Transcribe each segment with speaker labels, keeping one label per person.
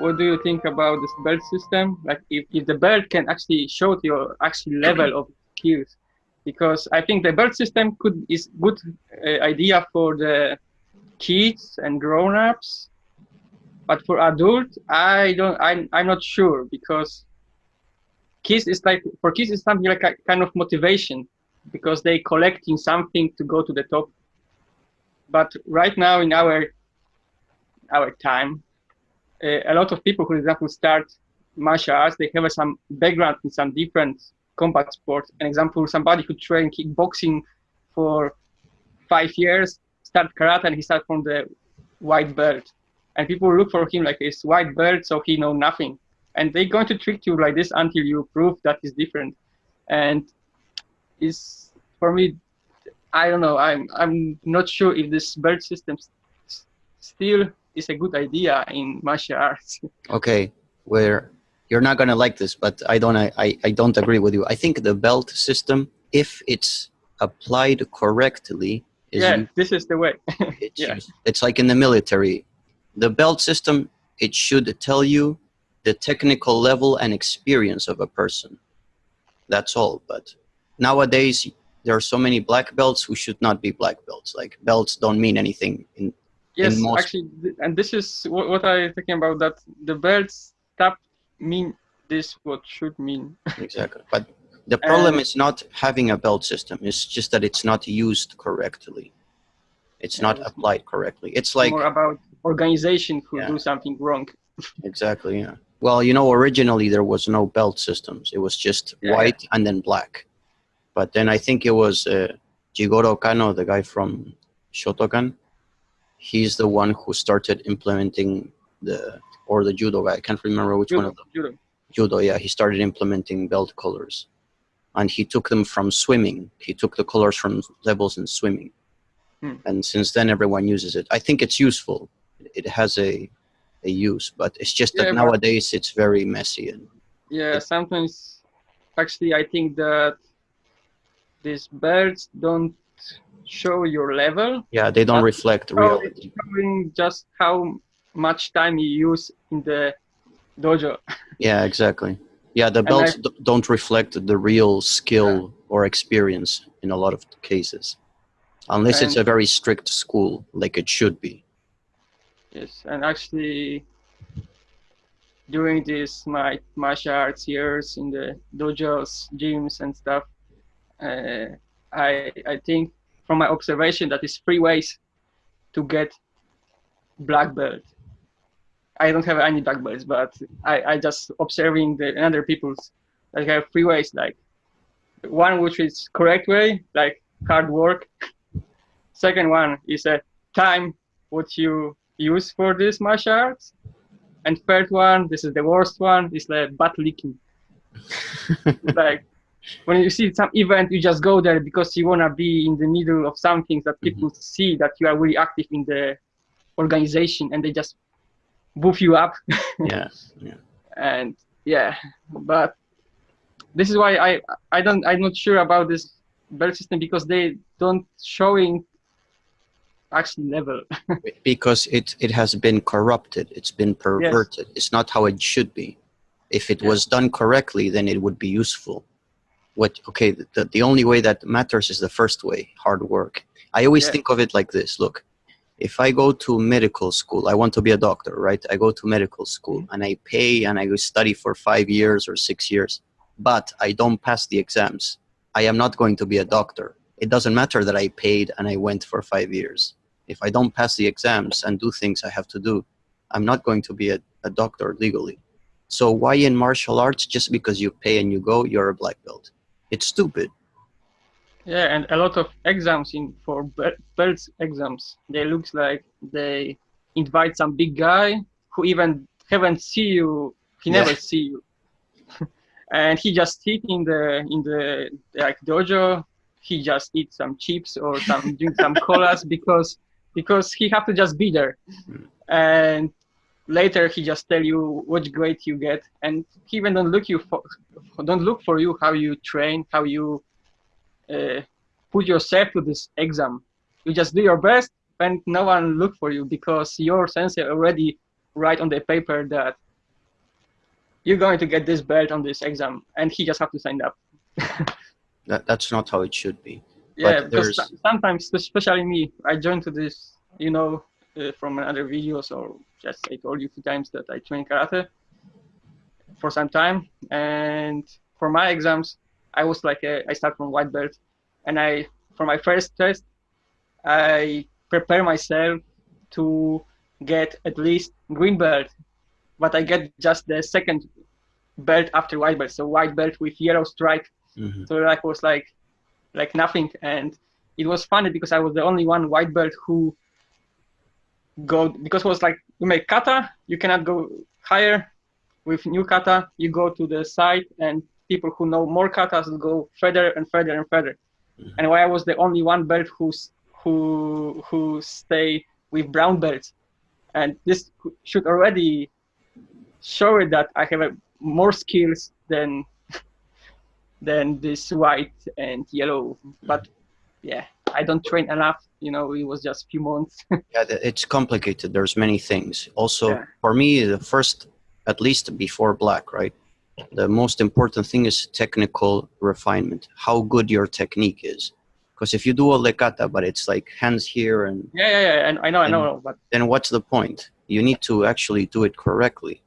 Speaker 1: what do you think about this belt system? Like if, if the belt can actually show your actual level of skills, because I think the belt system could is good uh, idea for the kids and grown-ups, but for adults, I don't. I'm I'm not sure because kids is like for kids is something like a kind of motivation because they collecting something to go to the top. But right now in our our time, Uh, a lot of people, for example, start martial arts, they have some background in some different combat sports. An example, somebody who trained kickboxing for five years, start karate, and he start from the white belt. And people look for him like it's white belt, so he know nothing. And they're going to trick you like this until you prove that is different. And is for me, I don't know. I'm I'm not sure if this belt system still is a good idea in martial arts.
Speaker 2: Okay, where you're not gonna like this, but I don't I, I don't agree with you. I think the belt system, if it's applied correctly,
Speaker 1: is yeah, this is the way.
Speaker 2: it's, yeah. it's like in the military. The belt system, it should tell you the technical level and experience of a person. That's all. But nowadays, there are so many black belts who should not be black belts. Like belts don't mean anything in
Speaker 1: Yes, actually, and this is what, what I'm thinking about. That the belts stop mean this what should mean.
Speaker 2: exactly, but the problem and, is not having a belt system. It's just that it's not used correctly. It's not applied correctly. It's like
Speaker 1: more about organization who yeah. do something wrong.
Speaker 2: exactly. Yeah. Well, you know, originally there was no belt systems. It was just yeah, white and then black. But then I think it was uh, Jigoro Kano, the guy from Shotokan he's the one who started implementing the or the judo guy. I can't remember which judo, one of them. Judo. Judo, yeah. He started implementing belt colors, and he took them from swimming. He took the colors from levels in swimming, hmm. and since then everyone uses it. I think it's useful. It has a a use, but it's just that yeah, nowadays it's very messy and.
Speaker 1: Yeah, sometimes, actually, I think that these belts don't show your level.
Speaker 2: Yeah, they don't reflect reality.
Speaker 1: Showing just how much time you use in the dojo.
Speaker 2: Yeah, exactly. Yeah, the belts I, don't reflect the real skill yeah. or experience in a lot of cases, unless and, it's a very strict school, like it should be.
Speaker 1: Yes, and actually, during this my martial arts years in the dojos, gyms, and stuff, uh, I I think from my observation that is three ways to get black belt. I don't have any black belts, but I, I just observing the other people's like have three ways like one which is correct way like hard work. Second one is a time what you use for this martial arts. And third one this is the worst one is like butt licking. Like when you see some event, you just go there because you want to be in the middle of something that people mm -hmm. see that you are really active in the organization and they just boof you up.
Speaker 2: yeah, yeah.
Speaker 1: And yeah, but this is why I I don't I'm not sure about this belt system because they don't showing actually level.
Speaker 2: because it it has been corrupted. It's been perverted. Yes. It's not how it should be. If it was done correctly, then it would be useful what okay the, the only way that matters is the first way hard work. I always yeah. think of it like this. Look if i go to medical school i want to be a doctor right? I go to medical school mm-hmm. and i pay and i study for five years or six years but i don't pass the exams. I am not going to be a doctor. It doesn't matter that i paid and i went for five years. If i don't pass the exams and do things i have to do i'm not going to be a, a doctor legally. So why in martial arts just because you pay and you go you're a black belt it's stupid.
Speaker 1: Yeah, and a lot of exams in for belts exams, they looks like they invite some big guy who even haven't see you, he never see you, and he just sit in the in the like dojo. He just eat some chips or some drink some colas because because he have to just be there, hmm. and later he just tell you which grade you get and he even don't look you for don't look for you how you train how you uh, put yourself to this exam you just do your best and no one look for you because your sensei already write on the paper that you're going to get this belt on this exam, and he just have to sign up.
Speaker 2: that, that's not how it should be.
Speaker 1: Yeah, but because sometimes, especially me, I joined to this, you know, uh, from other videos or just I told you a few times that I train karate for some time, and for my exams, I was like a, I start from white belt, and I for my first test, I prepare myself to get at least green belt, but I get just the second belt after white belt, so white belt with yellow stripe. Mm-hmm. So like was like like nothing, and it was funny because I was the only one white belt who go because it was like you make kata, you cannot go higher. With new kata, you go to the side, and people who know more katas go further and further and further. Mm-hmm. And why I was the only one belt who's who who stay with brown belts, and this should already show it that I have a, more skills than than this white and yellow. But yeah, I don't train enough. You know, it was just a few months.
Speaker 2: yeah, it's complicated. There's many things. Also, yeah. for me, the first, at least before black, right? The most important thing is technical refinement. How good your technique is. Because if you do a lecata, but it's like hands here and
Speaker 1: yeah, yeah, yeah, and I know, I know, but
Speaker 2: then what's the point? You need to actually do it correctly.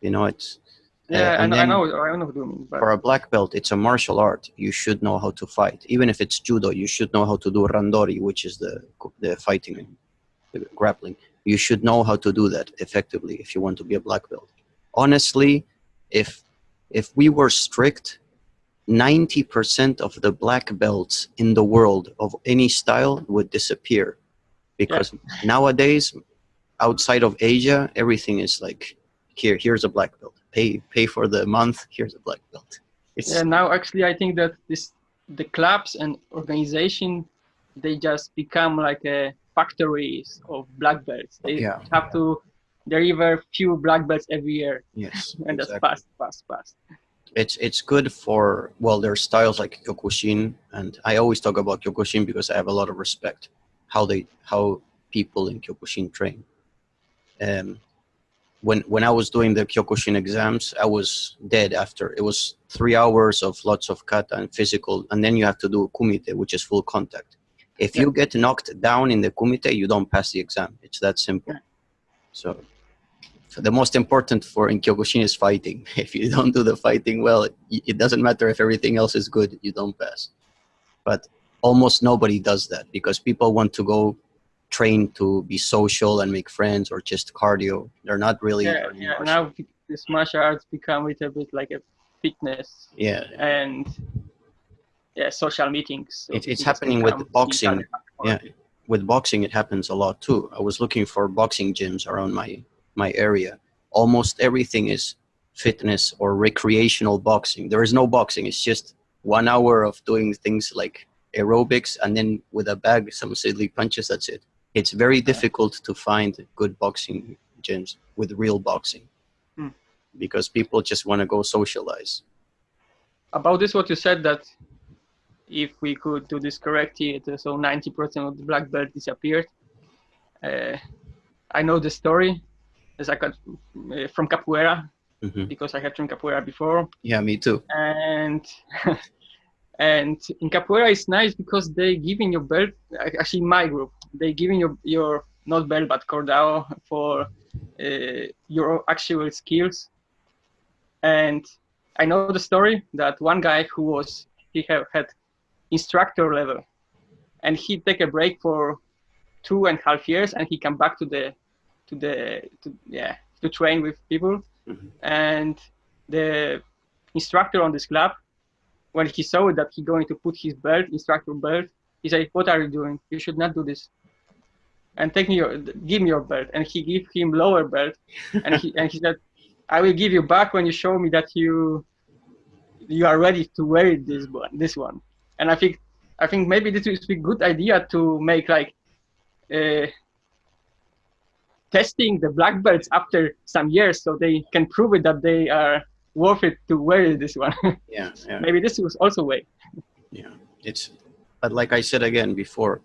Speaker 2: You know, it's
Speaker 1: yeah, uh, and I know, I know what you mean.
Speaker 2: But... For a black belt, it's a martial art. You should know how to fight. Even if it's judo, you should know how to do randori, which is the the fighting, the grappling. You should know how to do that effectively if you want to be a black belt. Honestly, if if we were strict 90% of the black belts in the world of any style would disappear because yeah. nowadays outside of asia everything is like here here's a black belt pay pay for the month here's a black belt.
Speaker 1: It's yeah now actually i think that this the clubs and organization they just become like a factories of black belts. They yeah. have to deliver few black belts every year.
Speaker 2: Yes
Speaker 1: and exactly. that's fast fast fast.
Speaker 2: It's it's good for well there's styles like kyokushin and i always talk about kyokushin because i have a lot of respect how they how people in kyokushin train. Um when when i was doing the kyokushin exams i was dead after it was three hours of lots of kata and physical and then you have to do kumite which is full contact if yeah. you get knocked down in the kumite you don't pass the exam it's that simple yeah. so the most important for in Kyokushin is fighting. If you don't do the fighting well, it doesn't matter if everything else is good, you don't pass. But almost nobody does that because people want to go train to be social and make friends or just cardio. They're not really.
Speaker 1: Yeah, yeah. now this martial arts become a little bit like a fitness.
Speaker 2: Yeah.
Speaker 1: And yeah, social meetings.
Speaker 2: So it, it's happening with boxing. Yeah, with boxing it happens a lot too. I was looking for boxing gyms around my my area. Almost everything is fitness or recreational boxing. There is no boxing. It's just one hour of doing things like aerobics and then with a bag, some silly punches. That's it. It's very difficult to find good boxing gyms with real boxing hmm. because people just want to go socialize.
Speaker 1: About this, what you said that if we could do this correctly, so 90% of the black belt disappeared. Uh, I know the story is I a, uh, from capoeira mm-hmm. because I have trained capoeira before.
Speaker 2: Yeah, me too.
Speaker 1: And and in capoeira it's nice because they giving your belt. Actually, my group they giving your your not belt but cordao for uh, your actual skills. And I know the story that one guy who was he have had instructor level, and he take a break for two and a half years, and he come back to the to the to, yeah to train with people mm-hmm. and the instructor on this club when he saw that he going to put his belt instructor belt he said what are you doing you should not do this and take me your give me your belt and he gave him lower belt and he and he said i will give you back when you show me that you you are ready to wear this one this one and i think i think maybe this is a good idea to make like uh, testing the black belts after some years so they can prove it that they are worth it to wear this one.
Speaker 2: yeah, yeah.
Speaker 1: Maybe this was also way.
Speaker 2: Yeah, it's, but like I said again before,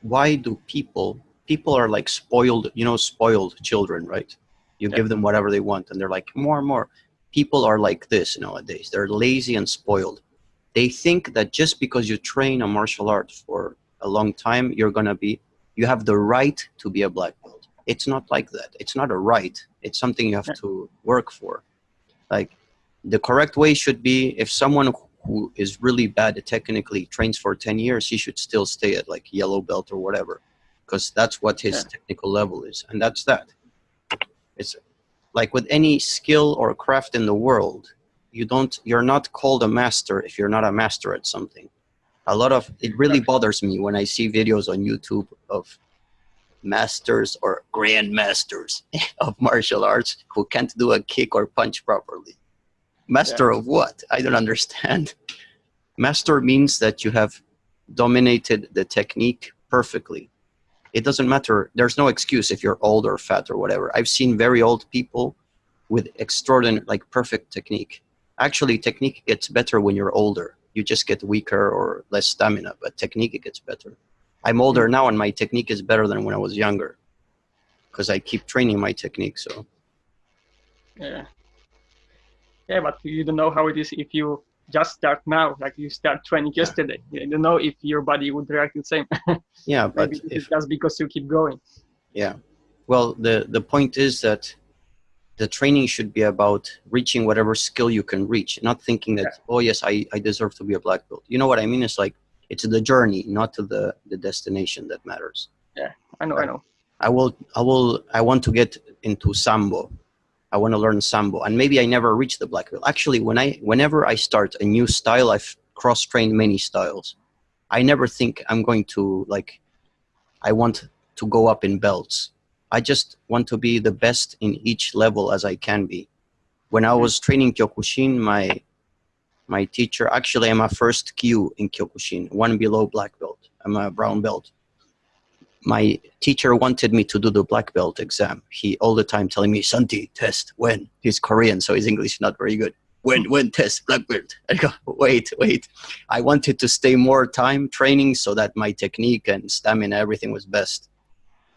Speaker 2: why do people, people are like spoiled, you know, spoiled children, right? You yeah. give them whatever they want and they're like, more and more. people are like this nowadays. They're lazy and spoiled. They think that just because you train a martial art for a long time, you're gonna be, you have the right to be a black belt. It's not like that. It's not a right. It's something you have yeah. to work for. Like the correct way should be if someone who is really bad technically trains for 10 years, he should still stay at like yellow belt or whatever, because that's what his yeah. technical level is. And that's that. It's like with any skill or craft in the world, you don't, you're not called a master if you're not a master at something. A lot of, it really bothers me when I see videos on YouTube of masters or grandmasters of martial arts who can't do a kick or punch properly. Master yeah. of what? I don't understand. Master means that you have dominated the technique perfectly. It doesn't matter. There's no excuse if you're old or fat or whatever. I've seen very old people with extraordinary, like perfect technique. Actually, technique gets better when you're older. You just get weaker or less stamina, but technique gets better. I'm older hmm. now and my technique is better than when I was younger because I keep training my technique. So,
Speaker 1: yeah. Yeah, but you don't know how it is if you just start now, like you start training yesterday. You don't know if your body would react the same.
Speaker 2: yeah, but if,
Speaker 1: just because you keep going.
Speaker 2: Yeah. Well, the, the point is that the training should be about reaching whatever skill you can reach, not thinking that, yeah. oh, yes, I, I deserve to be a black belt. You know what I mean? It's like it's the journey, not to the, the destination that matters.
Speaker 1: Yeah, I know, I know.
Speaker 2: I will, I will, I want to get into Sambo. I want to learn Sambo and maybe I never reach the black belt. Actually, when I, whenever I start a new style, I've cross-trained many styles. I never think I'm going to like, I want to go up in belts. I just want to be the best in each level as I can be. When I mm-hmm. was training Kyokushin, my my teacher, actually I'm a first kyu in Kyokushin, one below black belt. I'm a brown belt. My teacher wanted me to do the black belt exam. He all the time telling me, Santi, test, when? He's Korean, so his English is not very good. When, when test, black belt? I go, wait, wait. I wanted to stay more time training so that my technique and stamina, everything was best.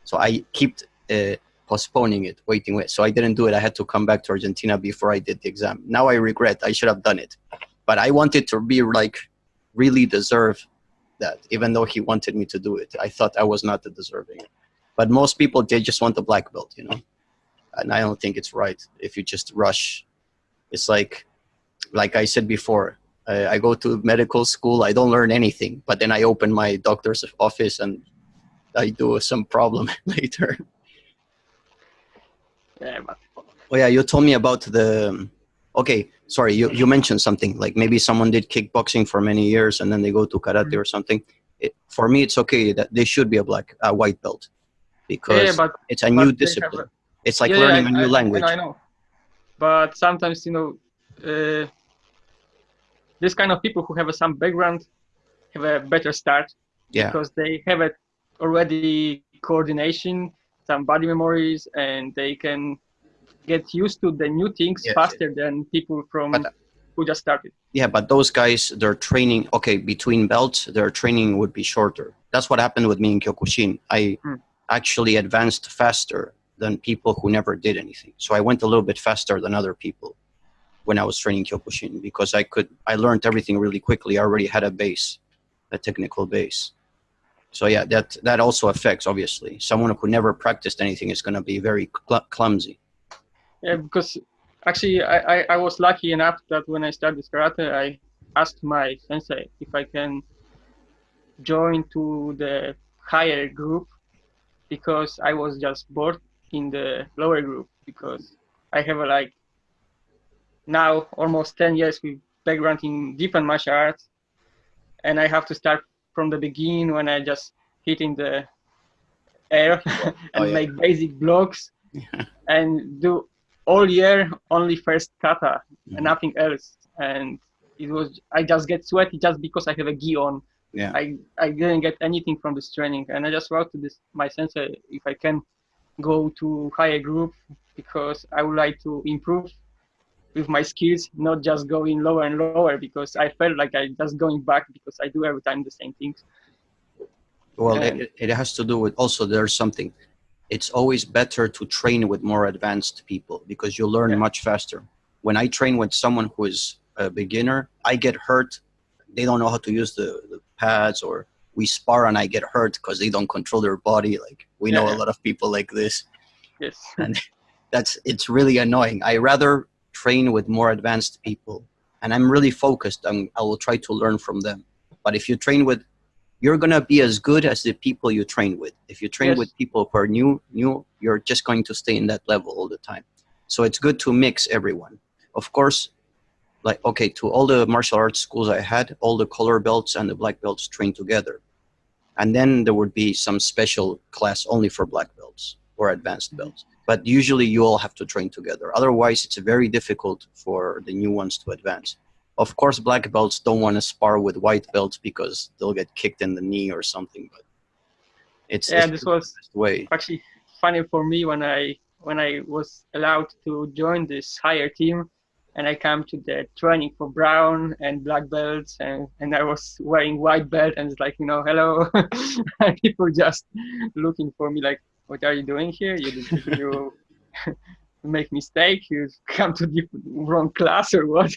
Speaker 2: So I kept uh, postponing it, waiting, wait. So I didn't do it. I had to come back to Argentina before I did the exam. Now I regret, I should have done it but I wanted to be like really deserve that, even though he wanted me to do it. I thought I was not the deserving. But most people, they just want the black belt, you know? And I don't think it's right if you just rush. It's like, like I said before, I, I go to medical school, I don't learn anything, but then I open my doctor's office and I do some problem later.
Speaker 1: Yeah, but...
Speaker 2: Oh yeah, you told me about the okay, sorry, you, you mentioned something like maybe someone did kickboxing for many years and then they go to karate mm -hmm. or something. It, for me, it's okay that they should be a black, a white belt because yeah, but, it's a new discipline. A, it's like yeah, learning yeah, a new
Speaker 1: I,
Speaker 2: language.
Speaker 1: I know, but sometimes you know, uh, this kind of people who have some background have a better start
Speaker 2: yeah.
Speaker 1: because they have it already coordination, some body memories, and they can get used to the new things yes, faster than people from but, who just started.
Speaker 2: Yeah, but those guys, their training, okay, between belts, their training would be shorter. That's what happened with me in Kyokushin. I hmm. actually advanced faster than people who never did anything. So I went a little bit faster than other people when I was training Kyokushin because I could, I learned everything really quickly. I already had a base, a technical base. So yeah, that, that also affects, obviously. Someone who never practiced anything is going to be very cl clumsy.
Speaker 1: Yeah, because actually I, I, I was lucky enough that when I started karate, I asked my sensei if I can join to the higher group because I was just bored in the lower group because I have a, like now almost 10 years with background in different martial arts and I have to start from the beginning when I just hitting the air oh, and oh, yeah. make basic blocks and do all year only first kata mm-hmm. and nothing else. And it was i just get sweaty just because i have a gi on.
Speaker 2: Yeah.
Speaker 1: I i didn't get anything from this training. And i just wrote to this my sensei if i can go to higher group because i would like to improve with my skills not just going lower and lower because i felt like i just going back because i do every time the same things.
Speaker 2: Well it, it has to do with also there's something it's always better to train with more advanced people because you learn yeah. much faster. when I train with someone who is a beginner, I get hurt. They don't know how to use the, the pads, or we spar and I get hurt because they don't control their body. Like we know a lot of people like this,
Speaker 1: Yes.
Speaker 2: and that's it's really annoying. I rather train with more advanced people, and I'm really focused. and I will try to learn from them. But if you train with, you're gonna be as good as the people you train with. If you train
Speaker 1: Yes.
Speaker 2: with people who are new, new, you're just going to stay in that level all the time. So it's good to mix everyone. Of course, like okay, to all the martial arts schools I had, all the color belts and the black belts train together, and then there would be some special class only for black belts or advanced mm-hmm. belts. But usually, you all have to train together. Otherwise, it's very difficult for the new ones to advance. Of course, black belts don't want to spar with white belts because they'll get kicked in the knee or something. But it's,
Speaker 1: Yeah,
Speaker 2: it's
Speaker 1: this was
Speaker 2: way.
Speaker 1: actually funny for me when I when I was allowed to join this higher team and I come to the training for brown and black belts and, and I was wearing white belt and it's like, you know, hello and people just looking for me like, what are you doing here? You you make mistake, you come to the wrong class or what?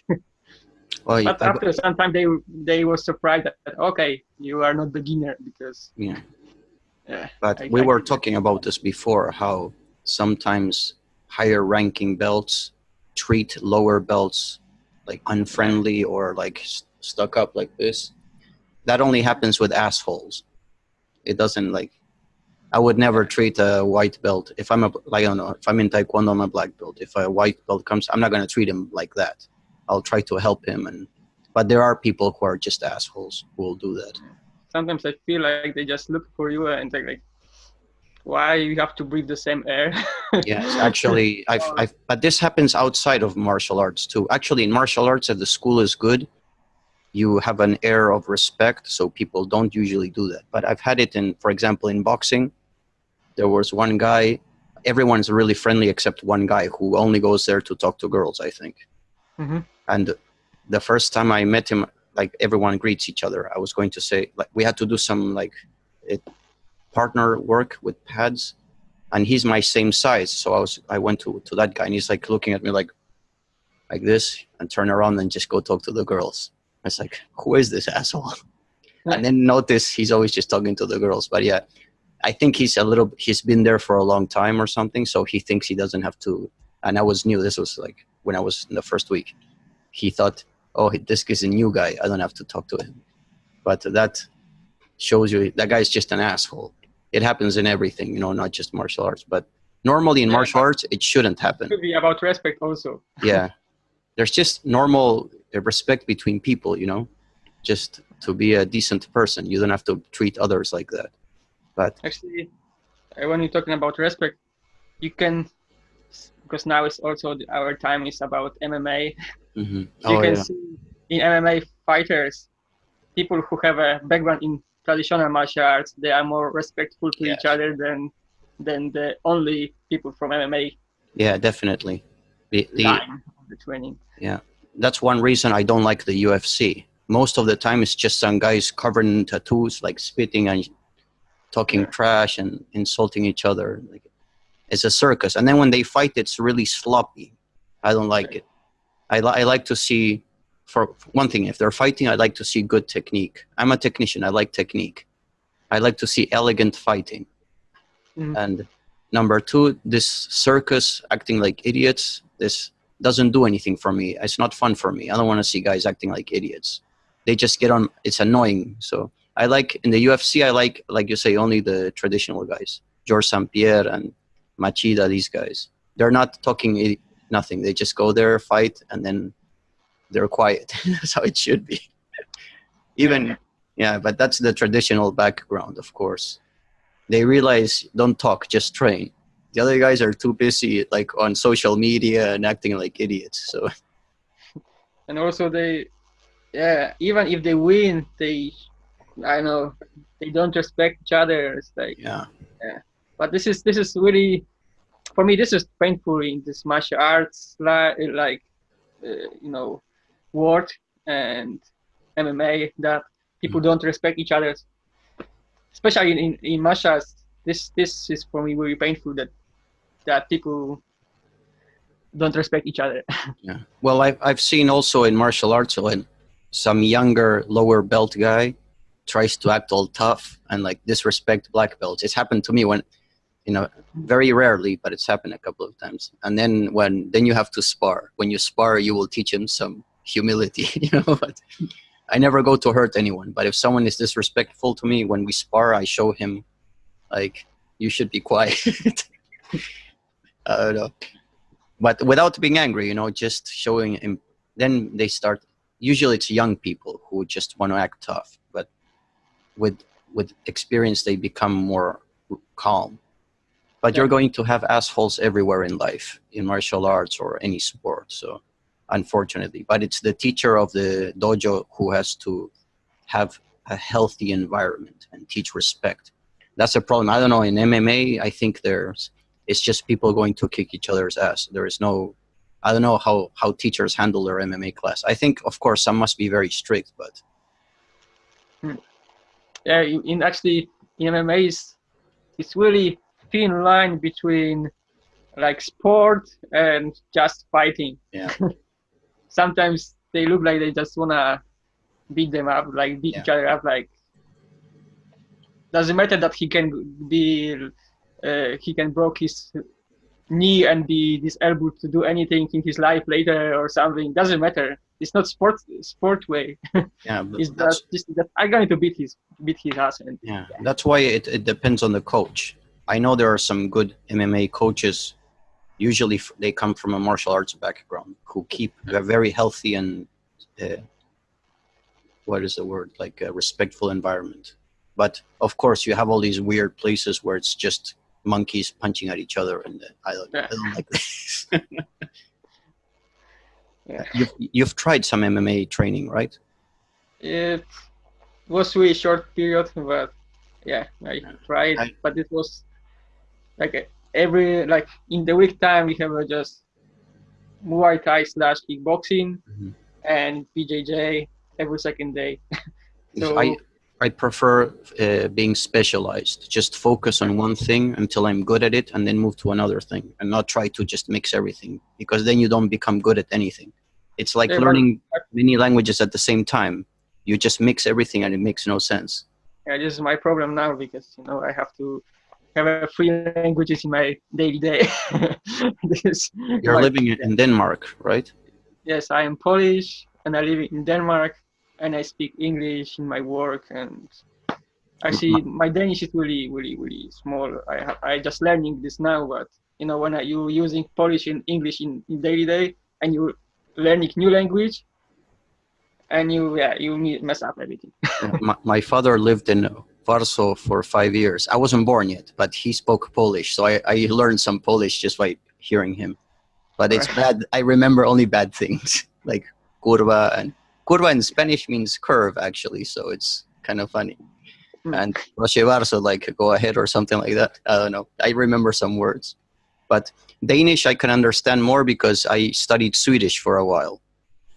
Speaker 2: Well,
Speaker 1: but
Speaker 2: I-
Speaker 1: after some time they they were surprised that okay, you are not beginner because
Speaker 2: yeah.
Speaker 1: yeah.
Speaker 2: But
Speaker 1: I-
Speaker 2: we
Speaker 1: I
Speaker 2: were talking about this before how sometimes higher ranking belts treat lower belts like unfriendly or like s- stuck up like this. That only happens with assholes. It doesn't like. I would never treat a white belt if I'm a like I don't know if I'm in taekwondo I'm a black belt. If a white belt comes, I'm not gonna treat him like that. I'll try to help him and. But there are people who are just assholes who will do that.
Speaker 1: sometimes I feel like they just look for you and they're like, why you have to breathe the same air?
Speaker 2: Yes, actually, I've, I've, but this happens outside of martial arts too. Actually, in martial arts, if the school is good, you have an air of respect, so people don't usually do that. But I've had it in, for example, in boxing, there was one guy, everyone's really friendly except one guy who only goes there to talk to girls, I think.
Speaker 1: Mhm.
Speaker 2: And the first time I met him, like everyone greets each other. I was going to say, like, we had to do some like it, partner work with pads and he's my same size. So I was I went to to that guy and he's like looking at me like like this and turn around and just go talk to the girls. I was like, who is this asshole? And then notice he's always just talking to the girls. But yeah, I think he's a little he's been there for a long time or something, so he thinks he doesn't have to and I was new. This was like when I was in the first week. He thought, oh, this is a new guy. I don't have to talk to him. But that shows you that guy's just an asshole. It happens in everything, you know, not just martial arts. But normally in
Speaker 1: Yeah,
Speaker 2: martial arts, it shouldn't happen.
Speaker 1: Could be about respect also.
Speaker 2: Yeah. There's just normal uh, respect between people, you know, just to be a decent person. You don't have to treat others like that. But
Speaker 1: Actually, when you're talking about respect, you can, because now it's also the- our time is about MMA.
Speaker 2: mhm.
Speaker 1: you
Speaker 2: oh,
Speaker 1: can
Speaker 2: yeah.
Speaker 1: see in MMA fighters, people who have a background in traditional martial arts, they are more respectful to each other than than the only people from MMA
Speaker 2: yeah, definitely. The, the,
Speaker 1: the training.
Speaker 2: Yeah, that's one reason I don't like the UFC. Most of the time, it's just some guys covered in tattoos, like spitting and talking
Speaker 1: Yeah.
Speaker 2: trash and insulting each other. Like it's a circus, and then when they fight, it's really sloppy. I don't like it. I, li- I like to see, for one thing, if they're fighting, I like to see good technique. I'm a technician. I like technique. I like to see elegant fighting.
Speaker 1: Mhm.
Speaker 2: And number two, this circus acting like idiots. This doesn't do anything for me. It's not fun for me. I don't want to see guys acting like idiots. They just get on. It's annoying. So I like in the UFC. I like, like you say, only the traditional guys, George St. Pierre and Machida. These guys, they're not talking nothing. They just go there, fight, and then they're quiet. that's how it should be. Even yeah, but that's the traditional background, of course. They realize don't talk, just train the other guys are too busy like on social media and acting like idiots so
Speaker 1: And also they, yeah, even if they win, they, I know, they don't respect each other. It's like,
Speaker 2: yeah, yeah
Speaker 1: but this is this is really, for me, this is painful in this martial arts like like, uh, you know, world and MMA that people don't respect each other. Especially in, in, in martial arts, this this is for me very painful that that people don't respect each other.
Speaker 2: yeah. Well, I've I've seen also in martial arts when some younger lower belt guy tries to act all tough and like disrespect black belts. It's happened to me when, you know, very rarely, but it's happened a couple of times. And then when then you have to spar. When you spar, you will teach him some humility, you know. But I never go to hurt anyone. But if someone is disrespectful to me when we spar, I show him, like, you should be quiet. I don't know. But without being angry, you know, just showing him. Then they start. Usually, it's young people who just want to act tough. But with with experience, they become more calm. But yeah. you're going to have assholes everywhere in life, in martial arts or any sport. So, unfortunately, but it's the teacher of the dojo who has to have a healthy environment and teach respect. That's a problem. I don't know. In MMA, I think there's it's just people going to kick each other's ass. There is no, I don't know how, how teachers handle their MMA class. I think, of course, some must be very strict, but.
Speaker 1: Hmm. Yeah, in actually, in MMA, is it's really thin line between like sport and just fighting.
Speaker 2: Yeah.
Speaker 1: Sometimes they look like they just wanna beat them up, like beat yeah. each other up. Like doesn't matter that he can be uh, he can broke his knee and be disabled to do anything in his life later or something. Doesn't matter. It's not sport sport way.
Speaker 2: Yeah,
Speaker 1: it's just, just that I'm going to beat his beat his ass. And,
Speaker 2: yeah. yeah, that's why it, it depends on the coach. I know there are some good MMA coaches. Usually, they come from a martial arts background who keep a very healthy and uh, what is the word like a respectful environment. But of course, you have all these weird places where it's just monkeys punching at each other, and I don't, I don't like this. yeah. You've, you've tried some MMA training, right?
Speaker 1: It was really short period, but yeah, I tried. I, but it was like every like in the week time we have just Muay Thai slash kickboxing mm-hmm. and BJJ every second day.
Speaker 2: so I I prefer uh, being specialized. Just focus on one thing until I'm good at it, and then move to another thing, and not try to just mix everything because then you don't become good at anything. It's like yeah, learning many languages at the same time. You just mix everything, and it makes no sense.
Speaker 1: Yeah, this is my problem now because you know I have to have three languages in my daily day.
Speaker 2: You're living in Denmark, right?
Speaker 1: Yes, I am Polish, and I live in Denmark and I speak English in my work and actually mm-hmm. my Danish is really really really small. I I just learning this now, but you know when you using Polish and English in, in daily day and you learning new language and you yeah you mess up everything.
Speaker 2: my, my father lived in Warsaw for five years. I wasn't born yet, but he spoke Polish, so I, I learned some Polish just by hearing him. But it's bad. I remember only bad things like kurwa and curva in Spanish means curve, actually, so it's kind of funny. Mm. And proche so like go ahead or something like that. I don't know. I remember some words. But Danish I can understand more because I studied Swedish for a while.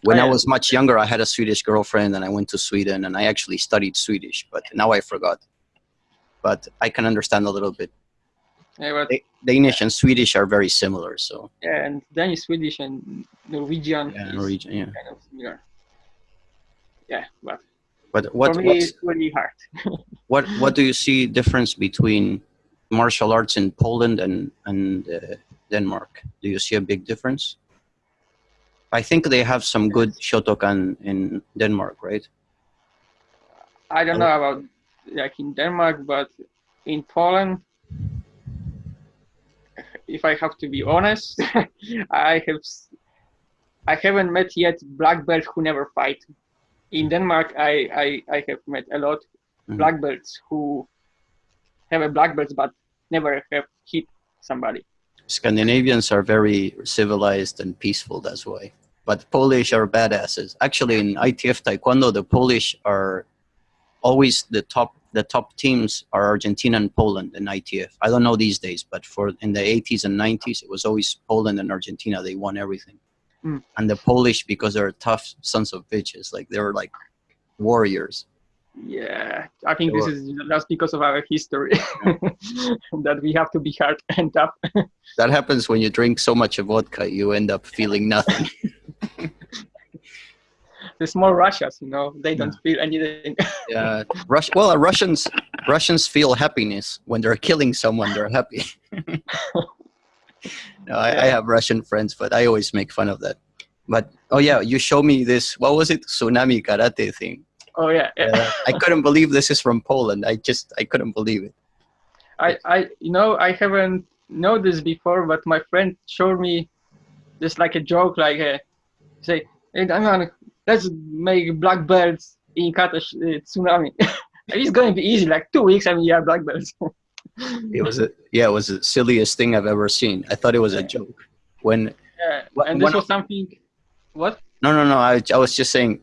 Speaker 2: When oh. I was much younger, I had a Swedish girlfriend and I went to Sweden and I actually studied Swedish, but now I forgot. But I can understand a little bit.
Speaker 1: Yeah,
Speaker 2: Danish and Swedish are very similar, so.
Speaker 1: Yeah, and Danish, Swedish, and Norwegian.
Speaker 2: Yeah, Norwegian, yeah. Kind of
Speaker 1: similar yeah, but
Speaker 2: but what,
Speaker 1: for me it's really hard.
Speaker 2: what what do you see difference between martial arts in Poland and and uh, Denmark? Do you see a big difference? I think they have some good Shotokan in Denmark, right?
Speaker 1: I don't know about like in Denmark, but in Poland, if I have to be honest, I have I haven't met yet black belts who never fight in Denmark, I, I, I have met a lot mm-hmm. black belts who have a black belt but never have hit somebody.
Speaker 2: Scandinavians are very civilized and peaceful, that's why. But Polish are badasses. Actually, in ITF Taekwondo, the Polish are always the top. The top teams are Argentina and Poland in ITF. I don't know these days, but for in the 80s and 90s, it was always Poland and Argentina. They won everything. Mm. And the Polish, because they're tough sons of bitches, like they're like warriors.
Speaker 1: Yeah, I think this is just because of our history that we have to be hard and tough.
Speaker 2: that happens when you drink so much vodka, you end up feeling nothing.
Speaker 1: the small Russians, you know, they don't feel anything.
Speaker 2: yeah, Rus- well, uh, Russians Russians feel happiness when they're killing someone. They're happy. no, I, I have Russian friends, but I always make fun of that. But oh yeah, you show me this. What was it? Tsunami karate thing.
Speaker 1: Oh yeah, yeah.
Speaker 2: I couldn't believe this is from Poland. I just I couldn't believe it.
Speaker 1: I I you know I haven't know this before, but my friend showed me just like a joke, like a, uh, say, hey, Damian, let's make black belts in kata uh, tsunami. it's going to be easy, like two weeks, I mean, yeah, black belts.
Speaker 2: it was a yeah, it was the silliest thing I've ever seen. I thought it was a joke. When
Speaker 1: yeah, and this was something. What?
Speaker 2: No, no, no. I I was just saying.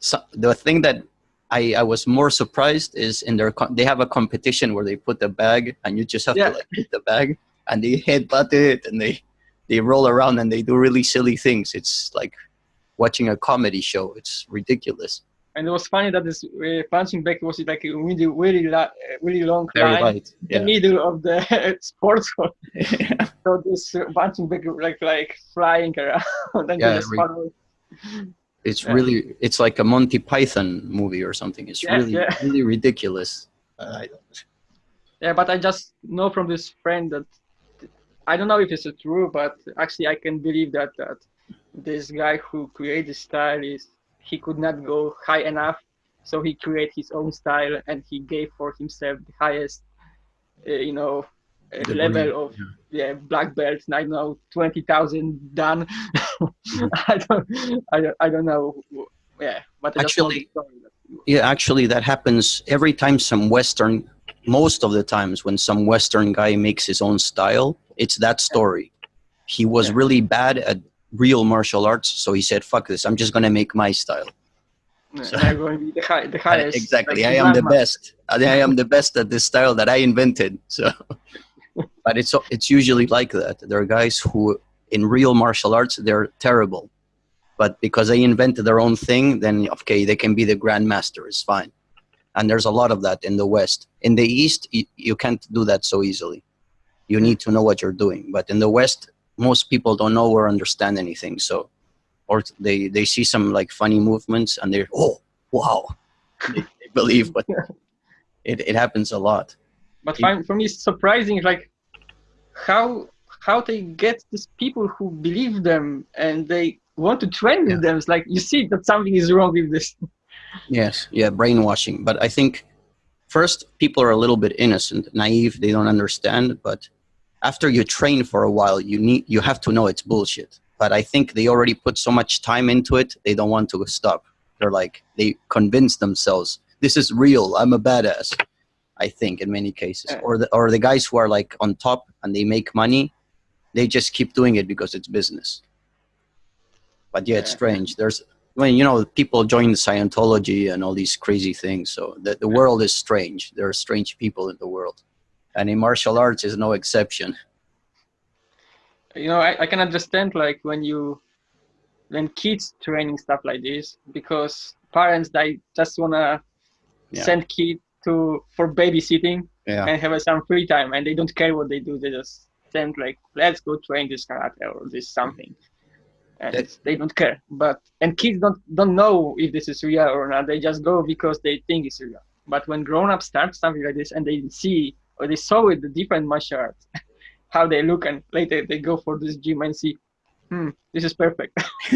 Speaker 2: So the thing that I, I was more surprised is in their they have a competition where they put the bag and you just have yeah. to like hit the bag and they headbutt it and they they roll around and they do really silly things. It's like watching a comedy show. It's ridiculous.
Speaker 1: And it was funny that this uh, punching bag was like a really, really, la- really long
Speaker 2: Very
Speaker 1: line
Speaker 2: light.
Speaker 1: Yeah. in the middle of the sports hall. Yeah. so this uh, punching bag like like flying around and yeah,
Speaker 2: It's yeah. really, it's like a Monty Python movie or something. It's yeah, really, really ridiculous. Uh,
Speaker 1: yeah, but I just know from this friend that I don't know if it's true, but actually I can believe that that this guy who created the style is he could not go high enough so he created his own style and he gave for himself the highest uh, you know uh, level of yeah. yeah. black belts i don't know 20000 dan i don't I, don't I don't know yeah but
Speaker 2: actually yeah actually that happens every time some western most of the times when some western guy makes his own style it's that story he was yeah. really bad at real martial arts. So he said, "Fuck this! I'm just gonna make my style."
Speaker 1: So, I'm going to be the, high, the highest.
Speaker 2: Exactly, like I am the best. I am the best at this style that I invented. So, but it's it's usually like that. There are guys who, in real martial arts, they're terrible, but because they invented their own thing, then okay, they can be the grandmaster. It's fine. And there's a lot of that in the West. In the East, you, you can't do that so easily. You need to know what you're doing. But in the West, most people don't know or understand anything. So, or they they see some like funny movements and they're oh wow, they, they believe, but it it happens a lot.
Speaker 1: But it, for me, it's surprising like how how they get these people who believe them and they want to train with yeah. them. It's like you see that something is wrong with this.
Speaker 2: Yes, yeah, brainwashing. But I think first people are a little bit innocent, naive. They don't understand, but after you train for a while, you need you have to know it's bullshit. But I think they already put so much time into it, they don't want to stop. They're like they convince themselves this is real. I'm a badass. I think in many cases, or the or the guys who are like on top and they make money, they just keep doing it because it's business. But yeah, it's strange. There's when you know people join Scientology and all these crazy things. So the the world is strange. There are strange people in the world and in martial arts is no exception
Speaker 1: you know I, I can understand like when you when kids training stuff like this because parents they just wanna yeah. send kids to for babysitting yeah. and have some free time and they don't care what they do they just send like let's go train this karate or this something and That's, they don't care but and kids don't don't know if this is real or not they just go because they think it's real but when grown-ups start something like this and they see or they saw with the different martial arts, how they look, and later they go for this gym and see, hmm, this is perfect.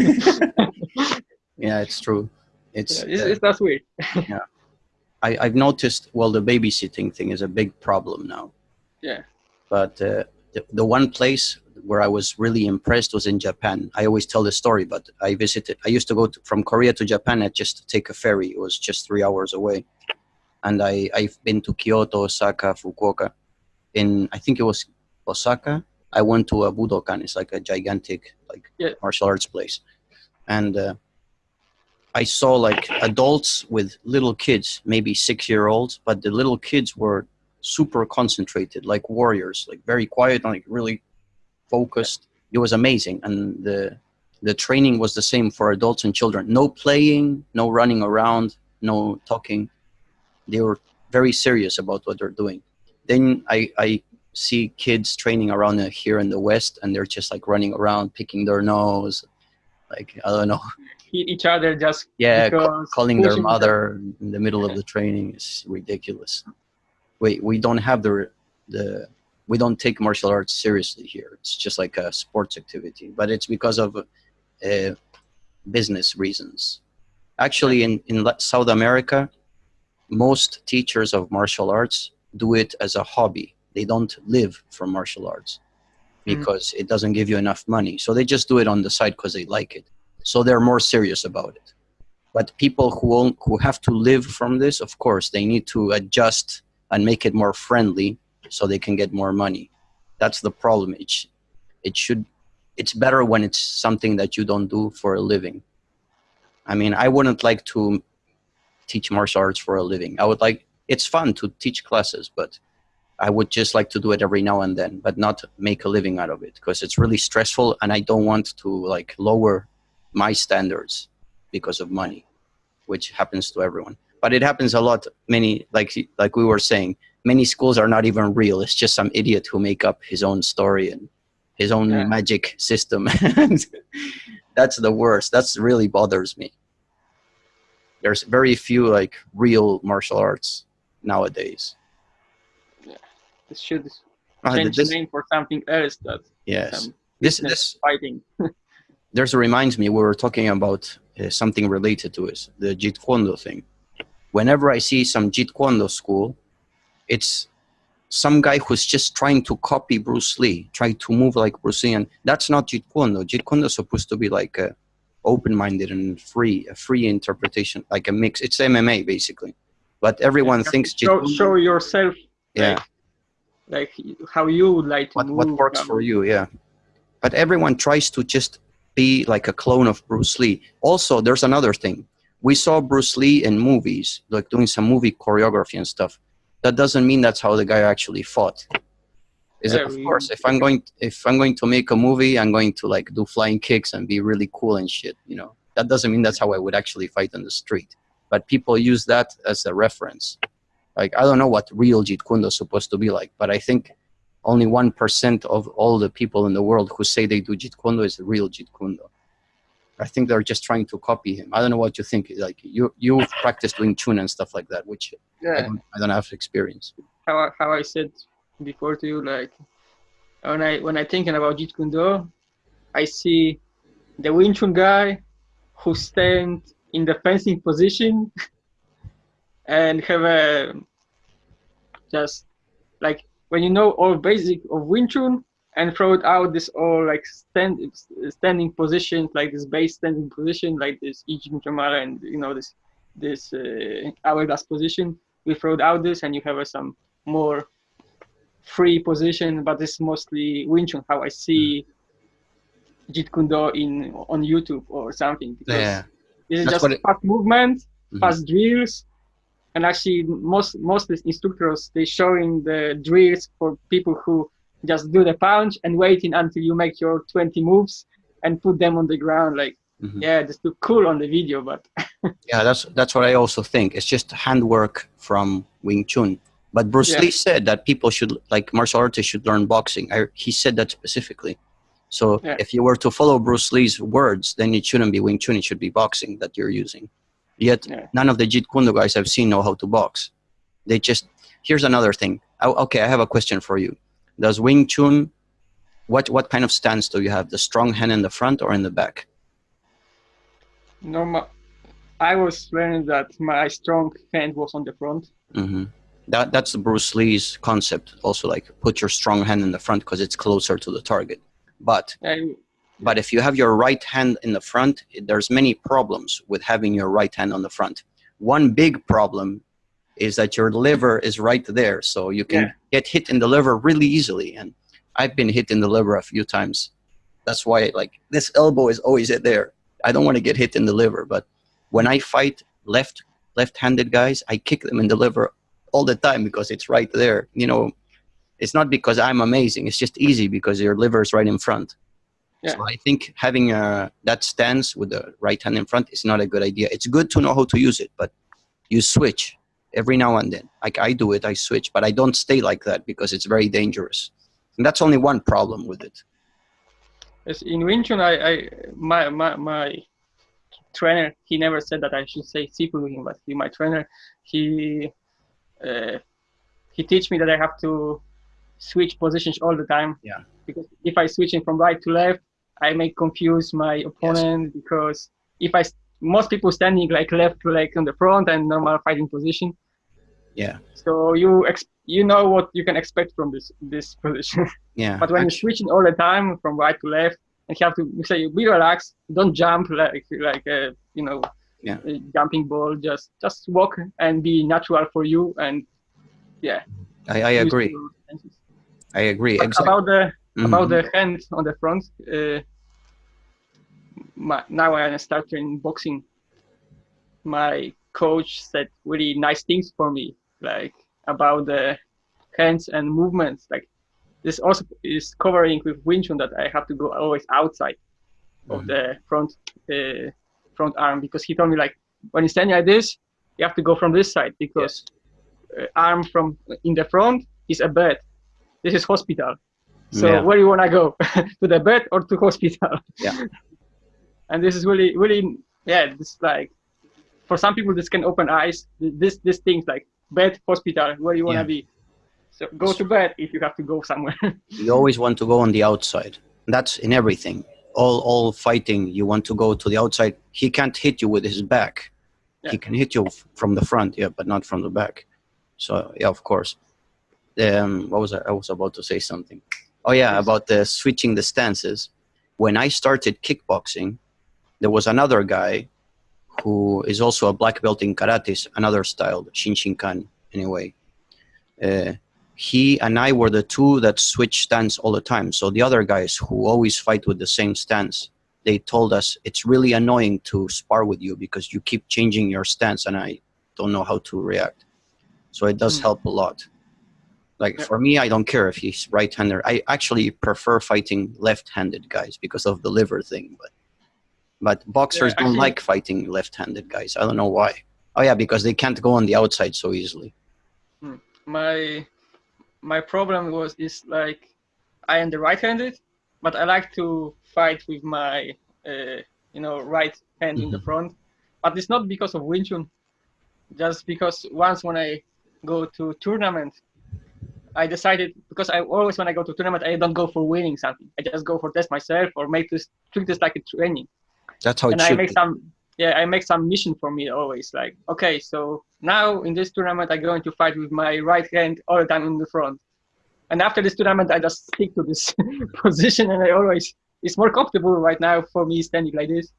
Speaker 2: yeah, it's true. It's
Speaker 1: yeah, it's, uh, it's that's weird.
Speaker 2: yeah, I I've noticed. Well, the babysitting thing is a big problem now.
Speaker 1: Yeah.
Speaker 2: But uh, the, the one place where I was really impressed was in Japan. I always tell the story, but I visited. I used to go to, from Korea to Japan at just take a ferry. It was just three hours away and I, I've been to Kyoto, Osaka, Fukuoka. In I think it was Osaka, I went to a Budokan. It's like a gigantic like yeah. martial arts place, and uh, I saw like adults with little kids, maybe six year olds, but the little kids were super concentrated, like warriors, like very quiet, like really focused. It was amazing, and the the training was the same for adults and children. No playing, no running around, no talking they were very serious about what they're doing. Then I, I see kids training around uh, here in the West, and they're just like running around, picking their nose, like I don't know.
Speaker 1: Hit each other just
Speaker 2: yeah, ca calling their mother in the middle of the training is ridiculous. We we don't have the the we don't take martial arts seriously here. It's just like a sports activity, but it's because of uh, business reasons. Actually, in, in South America, most teachers of martial arts do it as a hobby. They don't live from martial arts mm-hmm. because mm. it doesn't give you enough money. So they just do it on the side because they like it. So they're more serious about it. But people who, who have to live from this, of course, they need to adjust and make it more friendly so they can get more money. That's the problem. It, sh it should, it's better when it's something that you don't do for a living. I mean, I wouldn't like to teach martial arts for a living. I would like, it's fun to teach classes, but I would just like to do it every now and then, but not make a living out of it because it's really stressful and I don't want to like lower my standards because of money, which happens to everyone. But it happens a lot, many, like, like we were saying, many schools are not even real. It's just some idiot who make up his own story and his own yeah. magic system. that's the worst. That's really bothers me. There's very few like real martial arts nowadays.
Speaker 1: Yeah, this should uh, change this, the name for something else. That
Speaker 2: yes, this this
Speaker 1: fighting.
Speaker 2: there's a reminds me we were talking about uh, something related to it, the Jeet Kune thing. Whenever I see some Jeet Kune school, it's some guy who's just trying to copy Bruce Lee, trying to move like Bruce Lee, and that's not Jeet Kune. Jeet Kune is supposed to be like a open-minded and free, a free interpretation, like a mix. It's MMA basically, but everyone thinks
Speaker 1: show, show yourself.
Speaker 2: Yeah.
Speaker 1: Like, like, how you would like to
Speaker 2: what,
Speaker 1: move.
Speaker 2: What works for you? Yeah. But everyone tries to just be like a clone of Bruce Lee. Also, there's another thing. We saw Bruce Lee in movies, like doing some movie choreography and stuff that doesn't mean that's how the guy actually fought. Is yeah, of course, if I'm going, if I'm going to make a movie, I'm going to like do flying kicks and be really cool and shit. You know, that doesn't mean that's how I would actually fight on the street. But people use that as a reference. Like I don't know what real Jeet Kune is supposed to be like, but I think only one percent of all the people in the world who say they do Jeet Kune Do is real Jeet Kune Do. I think they're just trying to copy him. I don't know what you think. Like you, you practice Wing Chun and stuff like that, which yeah. I, don't, I don't have experience.
Speaker 1: How I, how I said before to you, like when I when I thinking about Jeet Kune Do, I see the Wing Chun guy who stand in the fencing position and have a just like when you know all basic of Wing Chun, and throw it out this all like stand standing position like this base standing position like this Ijin Chamara and you know this this uh, hourglass position we throw out this and you have uh, some more free position but it's mostly Wing Chun how I see Jeet Kune Do in on YouTube or something
Speaker 2: because yeah.
Speaker 1: this is That's just fast it, movement mm -hmm. fast drills and actually most most instructors they showing the drills for people who just do the punch and waiting until you make your 20 moves and put them on the ground like mm -hmm. yeah just look cool on the video but
Speaker 2: yeah that's that's what i also think it's just handwork from wing chun but bruce yeah. lee said that people should like martial artists should learn boxing I, he said that specifically so yeah. if you were to follow bruce lee's words then it shouldn't be wing chun it should be boxing that you're using yet yeah. none of the jeet kune Do guys i've seen know how to box they just here's another thing okay i have a question for you does Wing Chun, what, what kind of stance do you have? The strong hand in the front or in the back?
Speaker 1: No, my, I was learning that my strong hand was on the front.
Speaker 2: Mm -hmm. That, that's Bruce Lee's concept. Also, like put your strong hand in the front because it's closer to the target. But
Speaker 1: I,
Speaker 2: but if you have your right hand in the front, there's many problems with having your right hand on the front. One big problem is that your liver is right there. So you can yeah. get hit in the liver really easily. And I've been hit in the liver a few times. That's why like this elbow is always there. I don't want to get hit in the liver, but when I fight left left-handed guys, I kick them in the liver all the time because it's right there. You know, it's not because I'm amazing. It's just easy because your liver is right in front. Yeah. So I think having a, uh, that stance with the right hand in front is not a good idea. It's good to know how to use it, but you switch every now and then. Like I do it, I switch, but I don't stay like that because it's very dangerous. And that's only one problem with it.
Speaker 1: Yes, in Wing Chun, I, I my, my my trainer he never said that I should say sifu him, but he, my trainer he uh, he teach me that I have to switch positions all the time.
Speaker 2: Yeah.
Speaker 1: Because if I switching from right to left, I may confuse my opponent yes. because if I most people standing like left to like on the front and normal fighting position.
Speaker 2: Yeah.
Speaker 1: So you ex- you know what you can expect from this this position.
Speaker 2: Yeah.
Speaker 1: but when you're switching all the time from right to left, and you have to say be relaxed, don't jump like like a you know
Speaker 2: yeah.
Speaker 1: jumping ball. Just just walk and be natural for you and yeah.
Speaker 2: I, I agree. I agree. Exactly.
Speaker 1: About the mm-hmm. about the hand on the front. Uh, my, now I start in boxing. My coach said really nice things for me, like about the hands and movements. Like this also is covering with Wing Chun that I have to go always outside mm-hmm. of the front uh, front arm because he told me like when you stand like this, you have to go from this side because yes. uh, arm from in the front is a bed. This is hospital. So yeah. where you wanna go? to the bed or to hospital?
Speaker 2: Yeah.
Speaker 1: and this is really, really, yeah. This like for some people this can open eyes. This this things like bed, hospital, where you wanna yeah. be. So go to bed if you have to go somewhere.
Speaker 2: you always want to go on the outside. That's in everything. All all fighting, you want to go to the outside. He can't hit you with his back. Yeah. He can hit you from the front, yeah, but not from the back. So yeah, of course. Um, what was I? I was about to say something. Oh yeah, about the switching the stances. When I started kickboxing, there was another guy who is also a black belt in karate, another style, Shinshinkan anyway. Uh, he and I were the two that switch stance all the time. So the other guys who always fight with the same stance, they told us it's really annoying to spar with you because you keep changing your stance and I don't know how to react. So it does mm. help a lot. Like yeah. for me, I don't care if he's right-handed. I actually prefer fighting left-handed guys because of the liver thing. But but boxers yeah, don't like fighting left-handed guys. I don't know why. Oh yeah, because they can't go on the outside so easily.
Speaker 1: Hmm. My my problem was is like I am the right-handed, but I like to fight with my uh, you know right hand mm -hmm. in the mm-hmm. front. But it's not because of Wing Chun. Just because once when I go to tournament, I decided because I always when I go to tournament I don't go for winning something. I just go for test myself or make this treat this like a training.
Speaker 2: That's how it
Speaker 1: and I make
Speaker 2: be.
Speaker 1: some yeah I make some mission for me always like okay so now in this tournament I'm going to fight with my right hand all the time in the front. And after this tournament I just stick to this position and I always it's more comfortable right now for me standing like this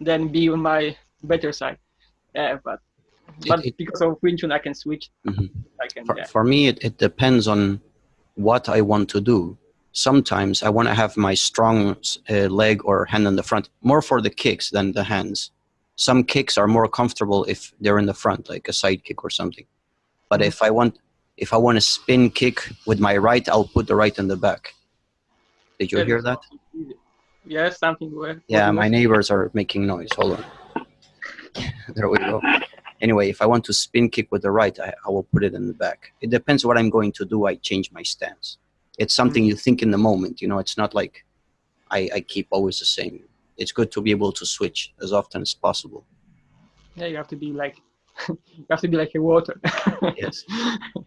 Speaker 1: than be on my better side. Yeah, but but it, because of Wing Chun, I can switch.
Speaker 2: Mm -hmm. I can, for, yeah. for me, it, it depends on what I want to do. Sometimes I want to have my strong uh, leg or hand in the front, more for the kicks than the hands. Some kicks are more comfortable if they're in the front, like a side kick or something. But mm -hmm. if I want, if I want a spin kick with my right, I'll put the right in the back. Did you yeah, hear that?
Speaker 1: Yes, something.
Speaker 2: Yeah, my neighbors are making noise. Hold on. there we go anyway, if I want to spin kick with the right, I, I, will put it in the back. It depends what I'm going to do. I change my stance. It's something you think in the moment. You know, it's not like I, I keep always the same. It's good to be able to switch as often as possible.
Speaker 1: Yeah, you have to be like you have to be like a water.
Speaker 2: yes,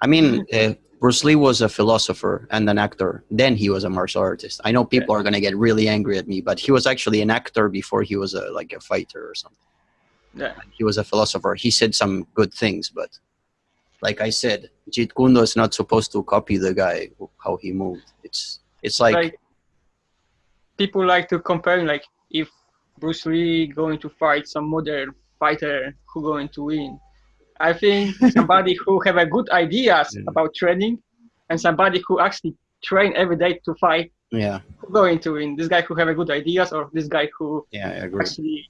Speaker 2: I mean uh, Bruce Lee was a philosopher and an actor. Then he was a martial artist. I know people yeah. are gonna get really angry at me, but he was actually an actor before he was a like a fighter or something.
Speaker 1: Yeah.
Speaker 2: He was a philosopher. He said some good things, but like I said, Jeet Kune Do is not supposed to copy the guy how he moved. It's it's like, like
Speaker 1: people like to compare like if Bruce Lee going to fight some modern fighter who going to win. I think somebody who have a good ideas yeah. about training and somebody who actually train every day to fight.
Speaker 2: Yeah.
Speaker 1: Going to win? This guy who have a good ideas or this guy who
Speaker 2: yeah,
Speaker 1: actually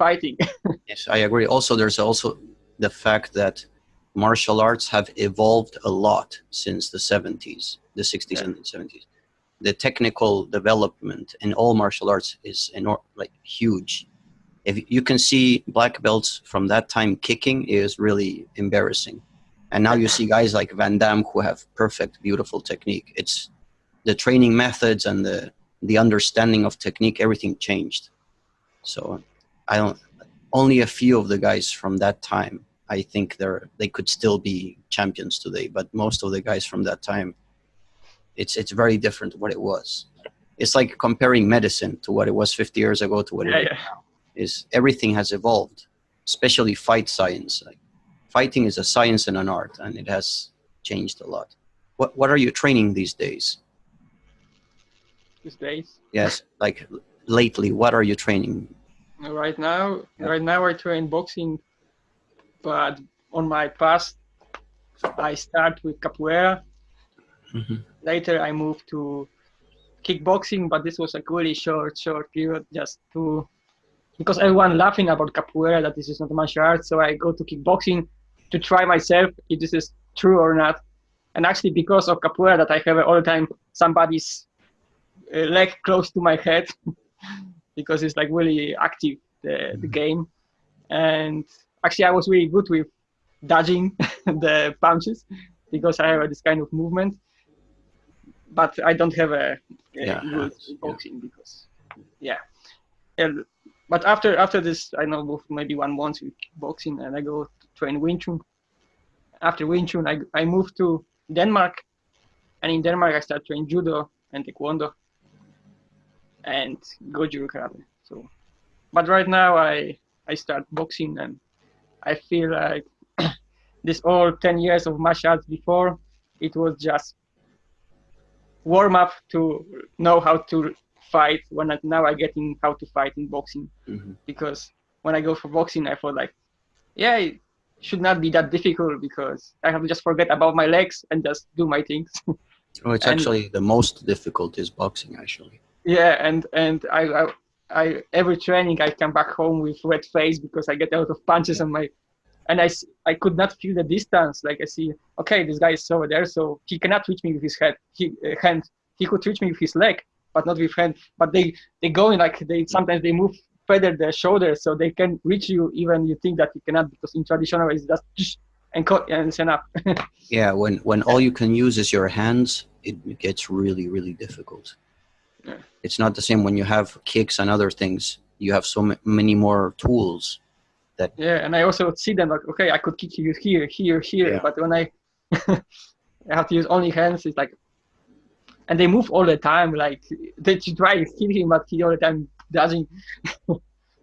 Speaker 1: fighting.
Speaker 2: yes, I agree. Also, there's also the fact that martial arts have evolved a lot since the 70s, the 60s yeah. and the 70s. The technical development in all martial arts is like huge. If you can see black belts from that time kicking is really embarrassing. And now you see guys like Van Damme who have perfect, beautiful technique. It's the training methods and the the understanding of technique. Everything changed. So I don't. Only a few of the guys from that time, I think they're they could still be champions today. But most of the guys from that time, it's it's very different what it was. It's like comparing medicine to what it was 50 years ago to what
Speaker 1: Yeah,
Speaker 2: it is
Speaker 1: yeah.
Speaker 2: now. Is everything has evolved, especially fight science. Like, fighting is a science and an art, and it has changed a lot. What what are you training these days?
Speaker 1: These days.
Speaker 2: Yes, like lately, what are you training?
Speaker 1: Right now,
Speaker 2: Yeah.
Speaker 1: right now I train boxing, but on my past, I start with capoeira.
Speaker 2: Mhm.
Speaker 1: Later, I moved to kickboxing, but this was a really short, short period, just to because everyone laughing about capoeira that this is not a martial art. So I go to kickboxing to try myself if this is true or not. And actually, because of capoeira, that I have all the time somebody's uh, leg close to my head, because it's like really active the, the mm-hmm. game. And actually, I was really good with dodging the punches because I have this kind of movement. But I don't have a, a
Speaker 2: Yeah,
Speaker 1: good
Speaker 2: yeah.
Speaker 1: boxing because, yeah. And, but after after this, I know maybe one month with boxing, and I go to train Wing Chun. After Wing Chun, I I moved to Denmark, and in Denmark I started training judo and taekwondo, and Goju karate. So, but right now I I start boxing, and I feel like this all ten years of martial arts before, it was just warm up to know how to fight. When I, now I get in how to fight in boxing
Speaker 2: Mhm.
Speaker 1: because when I go for boxing, I feel like, yeah, it should not be that difficult because I have to just forget about my legs and just do my things.
Speaker 2: Oh, it's
Speaker 1: And-
Speaker 2: actually the most difficult is boxing, actually.
Speaker 1: Yeah, and and I, I I every training I come back home with red face because I get a lot of punches on my, and i i could not feel the distance. Like I see, okay, this guy is over there, so he cannot reach me with his head, he, uh, hand. He could reach me with his leg, but not with hand. But they they go in like they sometimes they move further their shoulders so they can reach you even you think that you cannot because in traditional it's just and cut and it's enough.
Speaker 2: Yeah, when when all you can use is your hands, it gets really really difficult.
Speaker 1: Yeah.
Speaker 2: It's not the same when you have kicks and other things. You have so ma- many more tools.
Speaker 1: That Yeah, and I also see them like, okay, I could kick you here, here, here,
Speaker 2: Yeah.
Speaker 1: but when I I have to use only hands, it's like, and they move all the time. Like they try him, but he all the time doesn't.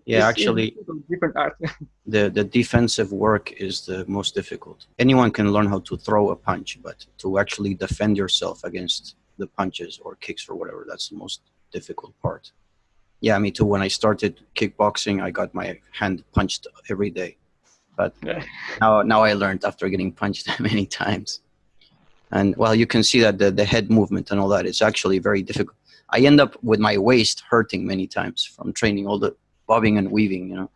Speaker 2: Yeah, actually,
Speaker 1: different art.
Speaker 2: the the defensive work is the most difficult. Anyone can learn how to throw a punch, but to actually defend yourself against the punches or kicks or whatever, that's the most difficult part. Yeah, me too. When I started kickboxing, I got my hand punched every day, but
Speaker 1: Yeah.
Speaker 2: now now I learned after getting punched many times. And well, you can see that the, the head movement and all that is actually very difficult. I end up with my waist hurting many times from training all the bobbing and weaving, you know.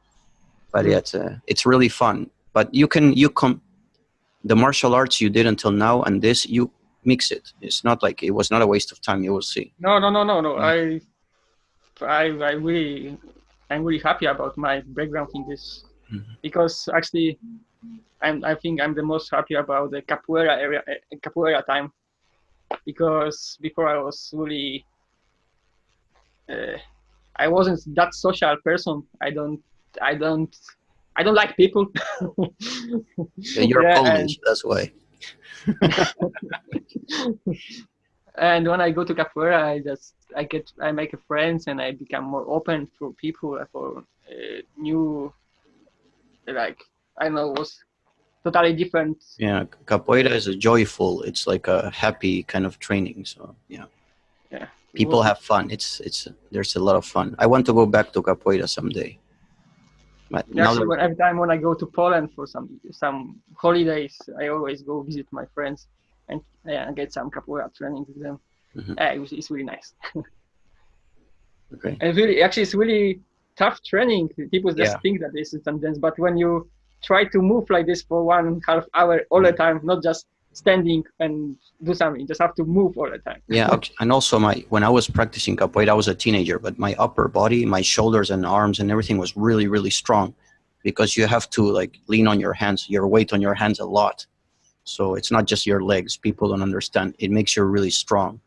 Speaker 2: But yeah, it's, uh, it's really fun. But you can you come the martial arts you did until now and this you mix it. It's not like it was not a waste of time. You will see.
Speaker 1: No, no, no, no, no.
Speaker 2: Mm.
Speaker 1: I, I, I really, I'm really happy about my background in this
Speaker 2: Mhm.
Speaker 1: because actually, I'm, I think I'm the most happy about the capoeira area, eh, capoeira time, because before I was really, uh, I wasn't that social person. I don't, I don't, I don't like people.
Speaker 2: Yeah, You're
Speaker 1: Yeah,
Speaker 2: Polish, that's why.
Speaker 1: and when I go to capoeira, I just I get I make friends and I become more open for people for uh, new like I know was totally different.
Speaker 2: Yeah, capoeira is a joyful. It's like a happy kind of training. So yeah.
Speaker 1: Yeah.
Speaker 2: people have fun. It's it's there's a lot of fun. I want to go back to capoeira someday. But
Speaker 1: Actually, every time when I go to Poland for some some holidays, I always go visit my friends and yeah, get some capoeira training with them.
Speaker 2: Mhm.
Speaker 1: Yeah, it was, it's really nice.
Speaker 2: okay.
Speaker 1: And really, actually, it's really tough training. People just
Speaker 2: Yeah.
Speaker 1: think that this is some dance, but when you try to move like this for one half hour all the time, not just standing and do something, you just have to move all the time.
Speaker 2: Yeah, and also my when I was practicing capoeira, I was a teenager, but my upper body, my shoulders and arms and everything was really really strong, because you have to like lean on your hands, your weight on your hands a lot, So it's not just your legs. People don't understand. It makes you really strong.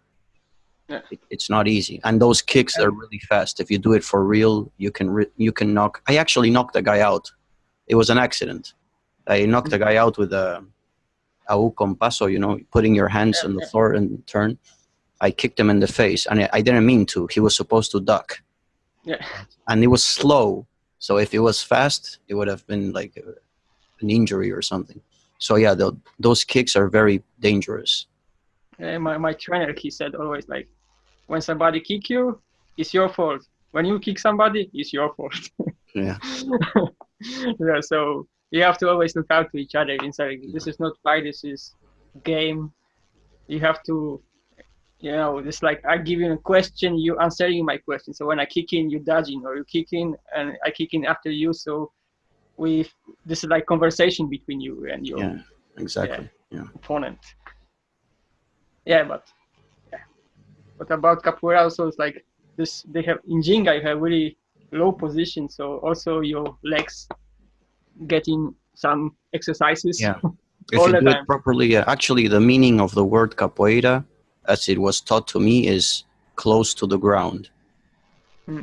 Speaker 1: Yeah.
Speaker 2: It, it's not easy. And those kicks are really fast. If you do it for real, you can re- you can knock. I actually knocked a guy out. It was an accident. I knocked a guy out with a a u con paso, you know, putting your hands on the floor and turn. I kicked him in the face, and I, I didn't mean to. He was supposed to duck,
Speaker 1: Yeah.
Speaker 2: and it was slow. So if it was fast, it would have been like a, an injury or something. So yeah, tho- those kicks are very dangerous.
Speaker 1: My, my trainer, he said always like, when somebody kick you, it's your fault. When you kick somebody, it's your fault.
Speaker 2: Yeah,
Speaker 1: yeah, so you have to always look out to each other inside. This is not fight. This is game. You have to, you know, it's like I give you a question, you answering my question. So when I kick in, you dodging, or you kick in and I kick in after you. So we, this is like conversation between you and your
Speaker 2: yeah, exactly. Yeah.
Speaker 1: opponent. Yeah, but yeah. But about capoeira also it's like this they have in ginga you have really low position, so also your legs getting some exercises.
Speaker 2: Yeah. If
Speaker 1: All
Speaker 2: you
Speaker 1: the
Speaker 2: do
Speaker 1: time.
Speaker 2: it properly, uh, actually, the meaning of the word capoeira, as it was taught to me, is close to the ground.
Speaker 1: Hmm.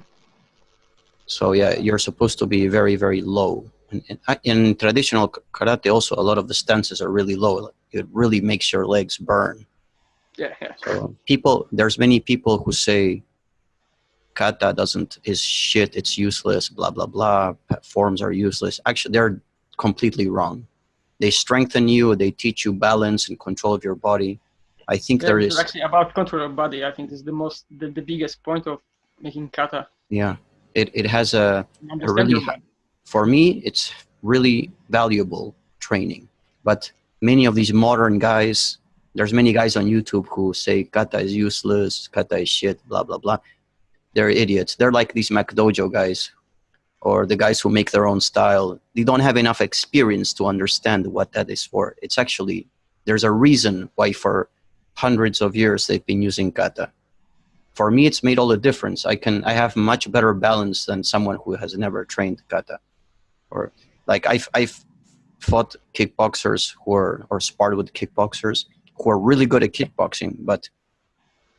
Speaker 2: So yeah, you're supposed to be very, very low. And in, uh, in traditional karate, also a lot of the stances are really low. It really makes your legs burn.
Speaker 1: yeah, yeah.
Speaker 2: So people, there's many people who say kata doesn't is shit. It's useless. Blah blah blah. Forms are useless. Actually, they're completely wrong. They strengthen you. They teach you balance and control of your body. I think
Speaker 1: Yeah,
Speaker 2: there is.
Speaker 1: actually about control of body. I think is the most the, the biggest point of making kata.
Speaker 2: Yeah, it it has a
Speaker 1: Understand
Speaker 2: really
Speaker 1: your
Speaker 2: ha-
Speaker 1: body.
Speaker 2: for me it's really valuable training but many of these modern guys there's many guys on youtube who say kata is useless kata is shit blah blah blah they're idiots. They're like these McDojo guys or the guys who make their own style. They don't have enough experience to understand what that is for. It's actually there's a reason why for hundreds of years they've been using kata. For me it's made all the difference. I can i have much better balance than someone who has never trained kata. Or like I've I've fought kickboxers who are or sparred with kickboxers who are really good at kickboxing, but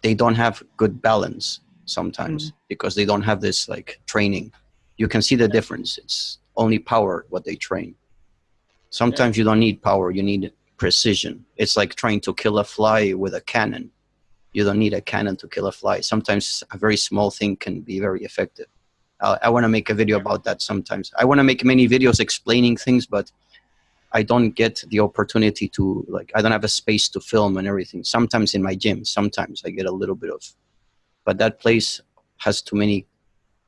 Speaker 2: they don't have good balance sometimes mm-hmm. because they don't have this like training. You can see the difference. It's only power what they train. Sometimes you don't need power, you need precision. It's like trying to kill a fly with a cannon. You don't need a cannon to kill a fly. Sometimes a very small thing can be very effective. Uh, I, I want to make a video about that sometimes. I want to make many videos explaining things, but I don't get the opportunity to like. I don't have a space to film and everything. Sometimes in my gym, sometimes I get a little bit of, but that place has too many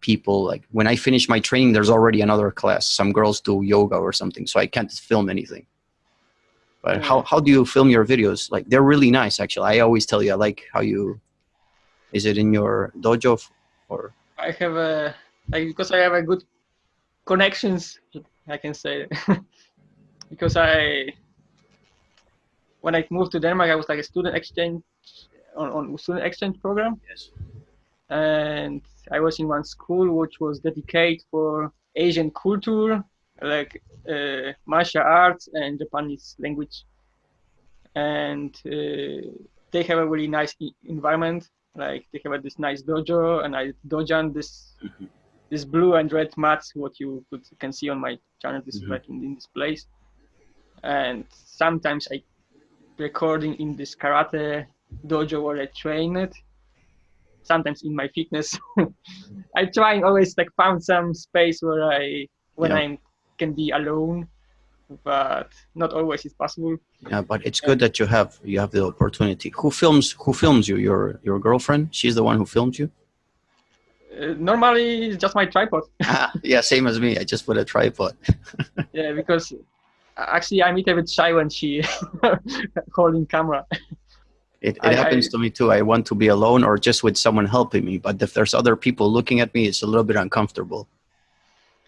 Speaker 2: people. Like when I finish my training, there's already another class. Some girls do yoga or something, so I can't film anything. But how how do you film your videos? Like they're really nice, actually. I always tell you, I like how you. Is it in your dojo or?
Speaker 1: I have a like because I have a good connections. I can say because I when I moved to Denmark, I was like a student exchange on, on student exchange program,
Speaker 2: Yes.
Speaker 1: and I was in one school which was dedicated for Asian culture, like uh, martial arts and Japanese language, and uh, they have a really nice environment. Like they have this nice dojo, and I dojan this
Speaker 2: Mhm.
Speaker 1: this blue and red mats. What you could, can see on my channel, this is
Speaker 2: Mhm.
Speaker 1: like in, in this place. And sometimes I recording in this karate dojo where I train it. Sometimes in my fitness, I try and always like found some space where I when
Speaker 2: Yeah.
Speaker 1: I can be alone, but not always is possible.
Speaker 2: Yeah, but it's good that you have you have the opportunity. Who films who films you? Your your girlfriend? She's the one who filmed you?
Speaker 1: Uh, normally, it's just my tripod.
Speaker 2: yeah, same as me. I just put a tripod.
Speaker 1: yeah, because actually I'm a bit shy when she holding camera.
Speaker 2: It, it
Speaker 1: I-
Speaker 2: happens
Speaker 1: I-
Speaker 2: to me too. I want to be alone or just with someone helping me. But if there's other people looking at me, it's a little bit uncomfortable.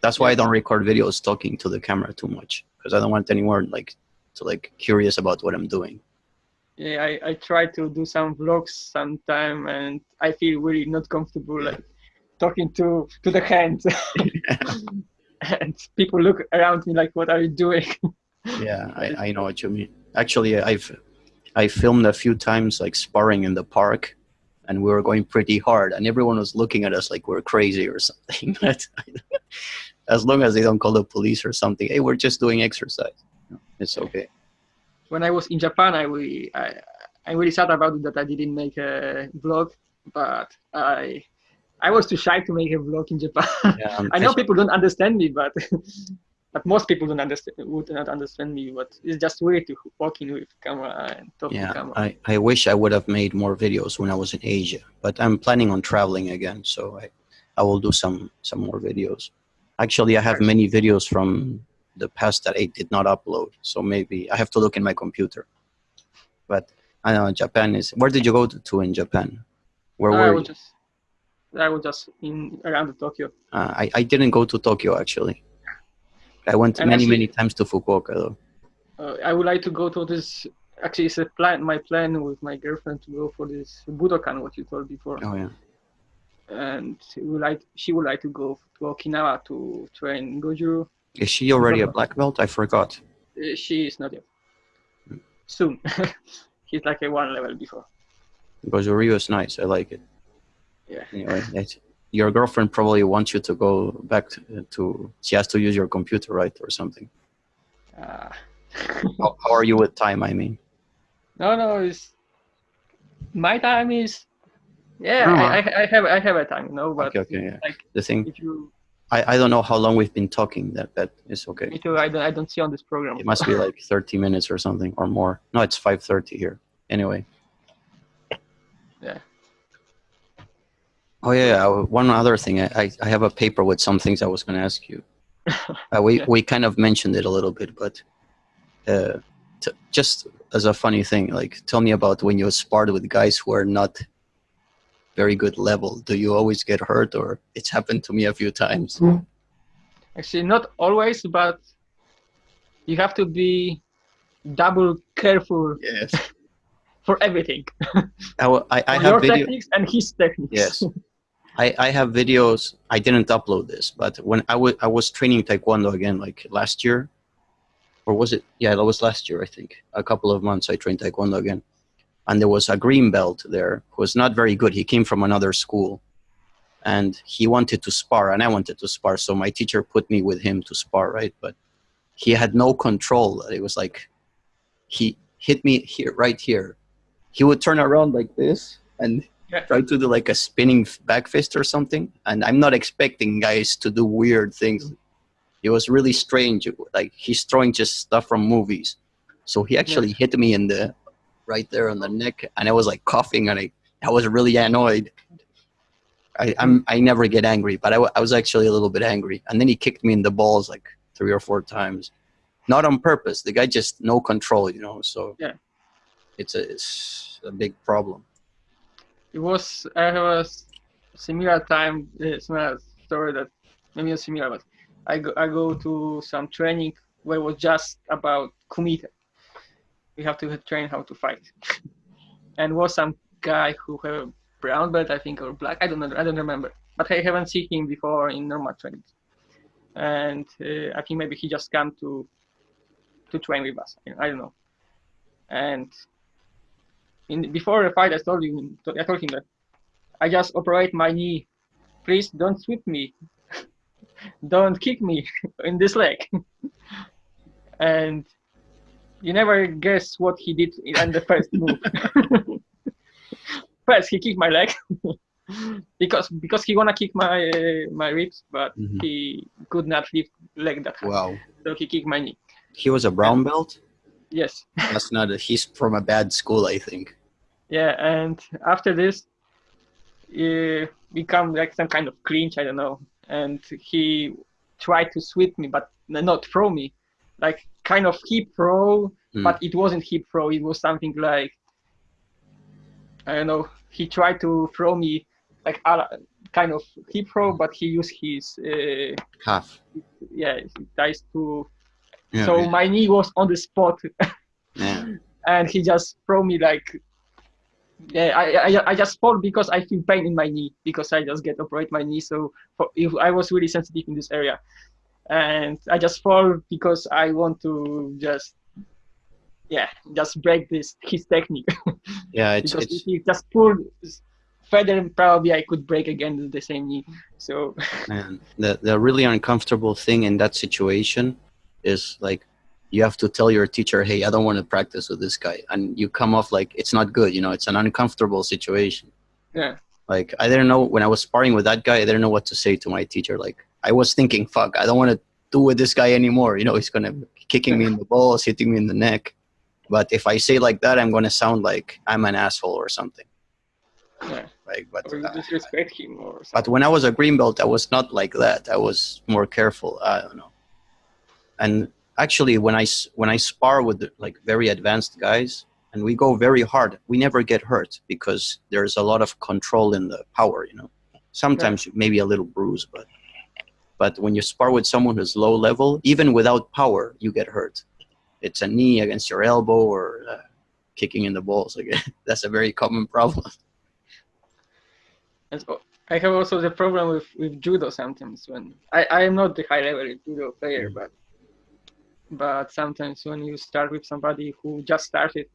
Speaker 2: That's why I don't record videos talking to the camera too much because I don't want anyone like to like curious about what I'm doing.
Speaker 1: Yeah, I, I try to do some vlogs sometime, and I feel really not comfortable like talking to to the hand. and people look around me like, "What are you doing?"
Speaker 2: yeah, I, I know what you mean. Actually, I've I filmed a few times like sparring in the park, and we were going pretty hard, and everyone was looking at us like we're crazy or something. But as long as they don't call the police or something, hey, we're just doing exercise. It's okay.
Speaker 1: When I was in Japan, I really, I, I'm really sad about it that I didn't make a vlog, but I I was too shy to make a vlog in Japan. Yeah, I know people don't understand me, but but most people don't understand would not understand me. But it's just weird to walk in with camera and talk
Speaker 2: yeah,
Speaker 1: to camera.
Speaker 2: I, I wish I would have made more videos when I was in Asia, but I'm planning on traveling again, so I I will do some some more videos. Actually, I have many videos from the past that I did not upload, so maybe I have to look in my computer. But I know Japan is. Where did you go to, in Japan? Where
Speaker 1: I
Speaker 2: were
Speaker 1: was
Speaker 2: you?
Speaker 1: just I was just in around Tokyo.
Speaker 2: Uh, I, I didn't go to Tokyo actually. I went
Speaker 1: And
Speaker 2: many,
Speaker 1: actually-
Speaker 2: many times to Fukuoka though.
Speaker 1: Uh, I would like to go to this. Actually, it's a plan. My plan with my girlfriend to go for this Budokan, what you told before,
Speaker 2: Oh yeah.
Speaker 1: and we would like she would like to go to Okinawa to train Goju.
Speaker 2: Is she already a black belt? I forgot.
Speaker 1: Uh, She is not yet. Soon. He's like a one level before.
Speaker 2: Because Ryu is nice. I like it.
Speaker 1: Yeah.
Speaker 2: Anyway, that's, your girlfriend probably wants you to go back to, to. She has to use your computer, right, or something.
Speaker 1: Uh,
Speaker 2: How, how are you with time? I mean.
Speaker 1: no, no, it's my time is. Yeah,
Speaker 2: No,
Speaker 1: I, I, I have I have a time, no, but
Speaker 2: Okay, okay, yeah.
Speaker 1: like
Speaker 2: The thing,
Speaker 1: if you
Speaker 2: I, I don't know how long we've been talking. That that is okay.
Speaker 1: me too, I don't I don't see on this program.
Speaker 2: It must be like 30 minutes or something or more. No, it's 5:30 here. Anyway. Oh yeah, yeah, one other thing. I, I- I have a paper with some things I was going to ask you. Uh, we we kind of mentioned it a little bit, but uh, t- just as a funny thing, like tell me about when you sparred with guys who are not very good level. Do you always get hurt, or it's happened to me a few times?
Speaker 1: Actually, not always, but you have to be double careful
Speaker 2: Yes.
Speaker 1: for everything.
Speaker 2: I, I, I
Speaker 1: For
Speaker 2: have
Speaker 1: your
Speaker 2: video.
Speaker 1: techniques and his techniques.
Speaker 2: Yes. I, I have videos. I didn't upload this, but when I I was training Taekwondo again, like last year, or was it? Yeah, that was last year, I think. A couple of months I trained Taekwondo again. And there was a green belt there who was not very good. He came from another school and he wanted to spar, and I wanted to spar. So my teacher put me with him to spar, right? But he had no control. It was like he hit me here, right here. He would turn around like this and
Speaker 1: Yeah.
Speaker 2: try to do like a spinning back fist or something. And I'm not expecting guys to do weird things. It was really strange. Like he's throwing just stuff from movies. So he actually hit me in the right there on the neck, and I was like coughing, and I, I was really annoyed. I, I'm mm. I never get angry, but I, I was actually a little bit angry. And then he kicked me in the balls like three or four times, not on purpose. The guy just no control, you know. So
Speaker 1: Yeah.
Speaker 2: it's a it's a big problem.
Speaker 1: It was I have a similar time, uh, similar story that maybe not similar, but I go I go to some training where it was just about kumite. We have to train how to fight, and was some guy who have a brown belt, I think, or black. I don't know. I don't remember, but I haven't seen him before in normal training, and uh, I think maybe he just come to to train with us. I don't know, and in before the fight, I told him, I told him that I just operate my knee. Please don't sweep me. don't kick me in this leg. and you never guess what he did in the first move. first, he kicked my leg because because he wanna kick my uh, my ribs, but
Speaker 2: Mhm.
Speaker 1: he could not lift leg that high,
Speaker 2: Wow.
Speaker 1: so he kicked my knee.
Speaker 2: He was a brown belt.
Speaker 1: Yes.
Speaker 2: That's not. A, he's from a bad school, I think.
Speaker 1: Yeah, and after this, he become like some kind of cringe. I don't know. And he tried to sweep me, but not throw me, like kind of hip throw,
Speaker 2: Mm.
Speaker 1: but it wasn't hip throw. It was something like I don't know. He tried to throw me like a kind of hip throw, but he used his uh,
Speaker 2: Half.
Speaker 1: yeah his thighs to.
Speaker 2: Yeah.
Speaker 1: so
Speaker 2: yeah.
Speaker 1: my knee was on the spot
Speaker 2: yeah.
Speaker 1: and he just throw me like yeah I, I I just fall because I feel pain in my knee because I just get operate my knee so for, if I was really sensitive in this area and I just fall because I want to just yeah, just break this his technique.
Speaker 2: Yeah, it's
Speaker 1: because
Speaker 2: it's
Speaker 1: if he just pulled further, probably I could break again the same knee. So
Speaker 2: man, the the really uncomfortable thing in that situation is like you have to tell your teacher, "Hey, I don't want to practice with this guy," and you come off like it's not good. You know, it's an uncomfortable situation.
Speaker 1: yeah,
Speaker 2: Like I didn't know when I was sparring with that guy, I didn't know what to say to my teacher. Like I was thinking, "Fuck, I don't want to do with this guy anymore." You know, he's gonna be kicking me in the balls, hitting me in the neck. But if I say like that, I'm gonna sound like I'm an asshole or something.
Speaker 1: yeah.
Speaker 2: Like, but
Speaker 1: Or you
Speaker 2: uh,
Speaker 1: him or something.
Speaker 2: but when I was a green belt, I was not like that. I was more careful. I don't know. And actually, when I when I spar with like very advanced guys, and we go very hard, we never get hurt because there's a lot of control in the power. You know, sometimes maybe a little bruise, but but when you spar with someone who's low level, even without power, you get hurt. It's a knee against your elbow or uh, kicking in the balls again. That's a very common problem.
Speaker 1: And so I have also the problem with, with judo sometimes when I, I am not the high level judo player, but but sometimes when you start with somebody who just started,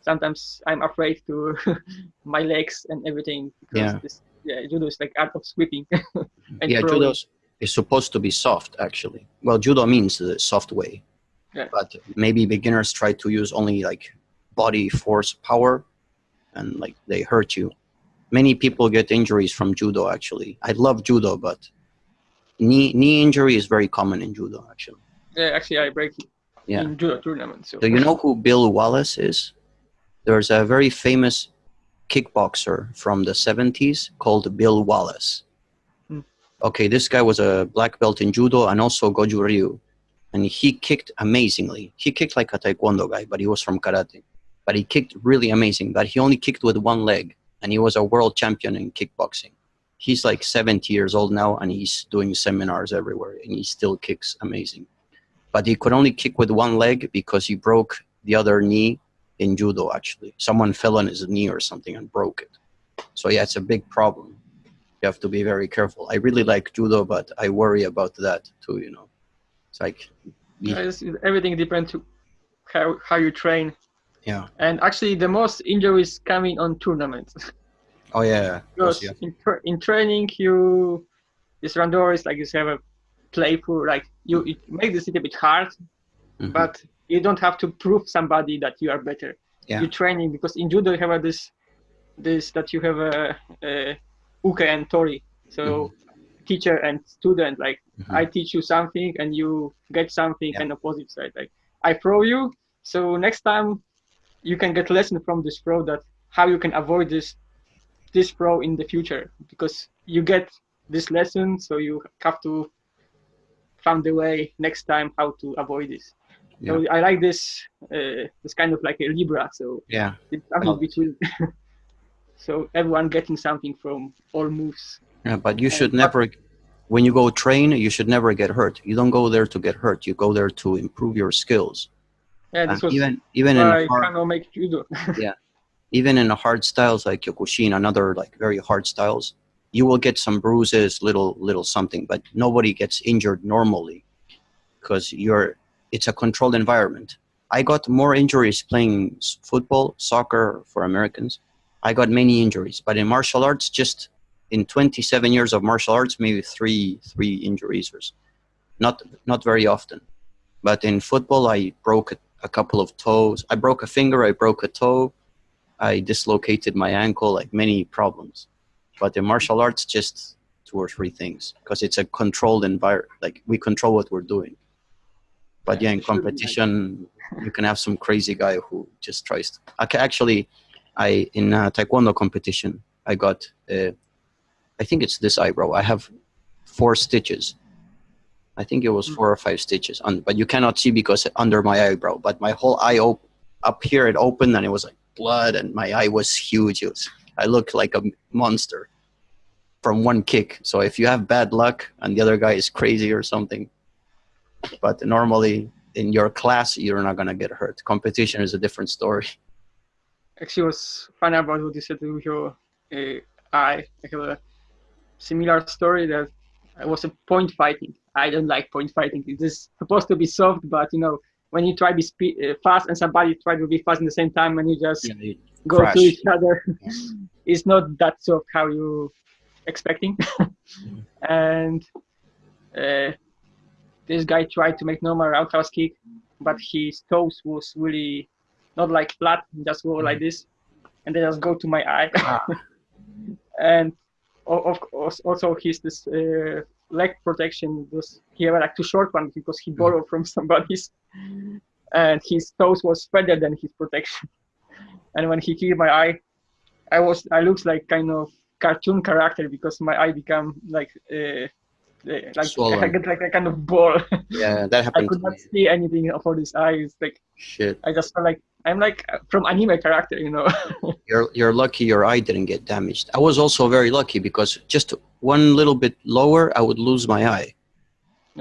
Speaker 1: sometimes I'm afraid to my legs and everything because
Speaker 2: Yeah.
Speaker 1: this yeah judo is like art of sweeping. and
Speaker 2: yeah,
Speaker 1: throwing.
Speaker 2: judo is supposed to be soft, actually. Well, judo means the soft way.
Speaker 1: Yeah.
Speaker 2: But maybe beginners try to use only like body force power and like they hurt you. Many people get injuries from judo, actually. I love judo, but knee, knee injury is very common in judo, actually.
Speaker 1: Yeah, actually I break it
Speaker 2: Yeah.
Speaker 1: in judo tournaments. So
Speaker 2: Do you know who Bill Wallace is? There's a very famous kickboxer from the 70s called Bill Wallace.
Speaker 1: Hmm.
Speaker 2: Okay, this guy was a black belt in judo and also Goju Ryu. And he kicked amazingly. He kicked like a taekwondo guy, but he was from karate. But he kicked really amazing, but he only kicked with one leg. And he was a world champion in kickboxing. He's like 70 years old now and he's doing seminars everywhere and he still kicks amazing but he could only kick with one leg because he broke the other knee in judo actually. Someone fell on his knee or something and broke it. So yeah it's a big problem. You have to be very careful. I really like judo but i worry about that too you know. It's like
Speaker 1: Yeah, it's- everything depends to how how you train.
Speaker 2: yeah.
Speaker 1: And actually, the most injuries coming on tournaments.
Speaker 2: oh yeah course,
Speaker 1: because
Speaker 2: yeah.
Speaker 1: in, tra- in training you this randori is like you have a playful like you it mm-hmm. make this a little bit hard
Speaker 2: Mhm.
Speaker 1: but you don't have to prove somebody that you are better
Speaker 2: Yeah.
Speaker 1: you training because in judo you have a, this this that you have a, a uke and tori so mm-hmm. teacher and student like
Speaker 2: Mhm.
Speaker 1: i teach you something and you get something
Speaker 2: Yeah.
Speaker 1: and opposite side like i throw you so next time you can get lesson from this throw that how you can avoid this this pro in the future because you get this lesson so you have to find a way next time how to avoid this. So i like this uh, this kind of like a libra so
Speaker 2: yeah.
Speaker 1: it's something between so everyone getting something from all moves.
Speaker 2: Yeah but you should
Speaker 1: but-
Speaker 2: never when you go train you should never get hurt. You don't go there to get hurt. You go there to improve your skills.
Speaker 1: Yeah this
Speaker 2: And
Speaker 1: was
Speaker 2: even even in
Speaker 1: why
Speaker 2: hard,
Speaker 1: make judo.
Speaker 2: Even in the hard styles like Kyokushin and other like very hard styles, you will get some bruises, little little something, but nobody gets injured normally because you're it's a controlled environment. I got more injuries playing football, soccer for Americans. I got many injuries, but in martial arts, just in 27 years of martial arts, maybe three three injuries or not not very often. But in football, I broke a, a couple of toes. I broke a finger. I broke a toe. I dislocated my ankle, like many problems. But the martial arts, just two or three things because it's a controlled environment. Like we control what we're doing. But
Speaker 1: Yeah,
Speaker 2: in
Speaker 1: it should be like-
Speaker 2: competition, you can have some crazy guy who just tries to. Okay, actually, I in a taekwondo competition, I got. Uh, I think it's this eyebrow. I have four stitches. I think it was
Speaker 1: Mm.
Speaker 2: four or five stitches, on, but you cannot see because under my eyebrow. But my whole eye op- up here, it opened and it was like blood, and my eye was huge. It was, I look like a monster from one kick. So if you have bad luck and the other guy is crazy or something, but normally in your class you're not gonna get hurt. Competition is a different story.
Speaker 1: actually was fun about what you said uh. I have a similar story that I was a point fighting. I don't like point fighting. It is supposed to be soft, but you know, when you try to be uh, fast and somebody try to be fast in the same time and you just
Speaker 2: Yeah, you
Speaker 1: go
Speaker 2: crash.
Speaker 1: to each other it's not that sort of how you expecting and uh, this guy tried to make normal roundhouse kick but his toes was really not like flat just go like this and they just go to my eye
Speaker 2: Ah.
Speaker 1: and of course also his this uh, leg protection was he had like too short one because he borrowed from somebody's and his toes was better than his protection and when he hit my eye i was i looks like kind of cartoon character because my eye become like uh, uh, like I
Speaker 2: Swollen.
Speaker 1: get like a kind of ball.
Speaker 2: Yeah, that happened.
Speaker 1: I
Speaker 2: could
Speaker 1: not see anything for this eye. It's like
Speaker 2: Shit.
Speaker 1: I just felt like I'm like from anime character, you know.
Speaker 2: You're you're lucky your eye didn't get damaged. I was also very lucky because just one little bit lower, I would lose my eye.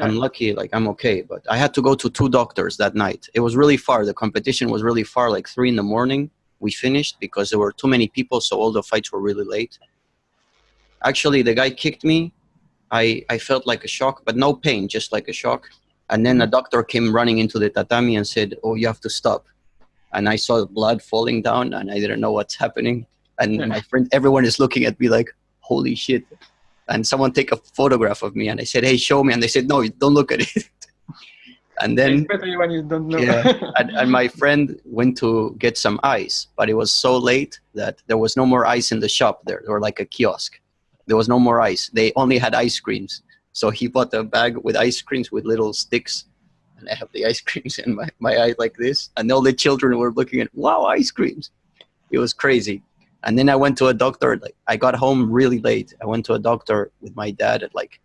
Speaker 2: I'm lucky, like I'm okay, but I had to go to two doctors that night. It was really far. The competition was really far, like three in the morning. We finished because there were too many people, so all the fights were really late. Actually, the guy kicked me. I I felt like a shock, but no pain, just like a shock. And then a doctor came running into the tatami and said, "Oh, you have to stop." And I saw blood falling down, and I didn't know what's happening. And my friend, everyone is looking at me like, "Holy shit!" And someone take a photograph of me, and I said, "Hey, show me." And they said, "No, don't look at it." and then
Speaker 1: especially when you don't know.
Speaker 2: Yeah. and, and my friend went to get some ice, but it was so late that there was no more ice in the shop there, or like a kiosk. There was no more ice. They only had ice creams. So he bought a bag with ice creams with little sticks. And I have the ice creams in my, my eye like this. And all the children were looking at, wow, ice creams. It was crazy. And then I went to a doctor. Like I got home really late. I went to a doctor with my dad at like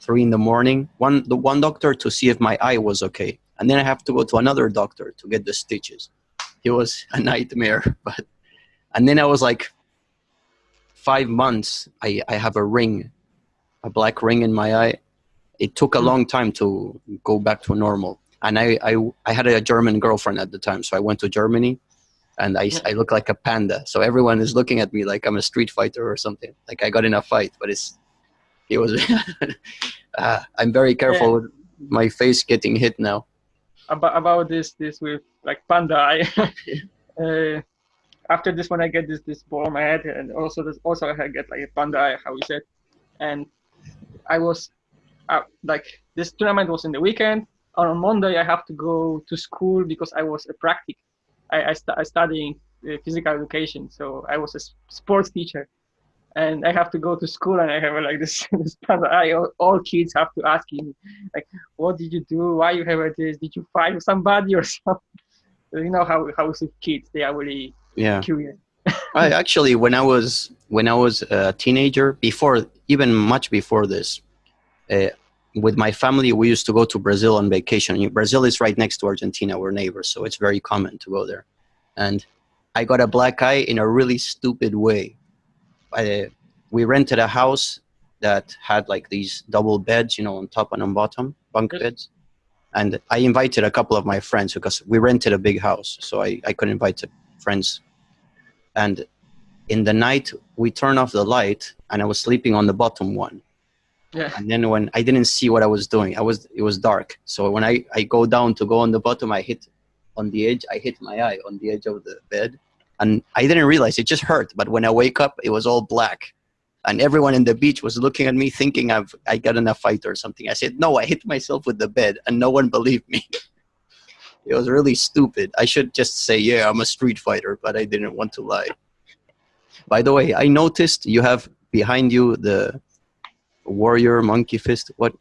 Speaker 2: three in the morning. One the one doctor to see if my eye was okay, and then I have to go to another doctor to get the stitches. It was a nightmare. But and then I was like five months. I I have a ring, a black ring in my eye. It took a long time to go back to normal. And I, I, I had a German girlfriend at the time, so I went to Germany, and I, I look like a panda. So everyone is looking at me like I'm a street fighter or something. Like I got in a fight, but it's it was. uh, I'm very careful with my face getting hit now.
Speaker 1: about about this this with like panda eye. uh, after this one, I get this this ball on my head, and also this also I get like a panda eye, how we said, and I was uh, like this tournament was in the weekend. On Monday, I have to go to school because I was a practic. I I, st- I studying uh, physical education, so I was a sports teacher. And I have to go to school, and I have like this, this eye. All, kids have to ask me, like, what did you do? Why you have this? Did you fight with somebody or something? You know how how kids? They are really
Speaker 2: Yeah.
Speaker 1: curious.
Speaker 2: I actually, when I was when I was a teenager, before even much before this, uh, with my family, we used to go to Brazil on vacation. Brazil is right next to Argentina; we're neighbors, so it's very common to go there. And I got a black eye in a really stupid way. I, we rented a house that had like these double beds, you know, on top and on bottom, bunk beds. And I invited a couple of my friends because we rented a big house, so I, I could invite the friends and in the night we turned off the light and i was sleeping on the bottom one
Speaker 1: Yeah.
Speaker 2: and then when i didn't see what i was doing i was it was dark. So when i i go down to go on the bottom i hit on the edge i hit my eye on the edge of the bed. And i didn't realize it just hurt but when i wake up it was all black. And everyone in the beach was looking at me thinking i've i got in a fight or something. I said no i hit myself with the bed and no one believed me. It was really stupid. I should just say yeah i'm a street fighter but i didn't want to lie. By the way, I noticed you have behind you the warrior monkey fist. What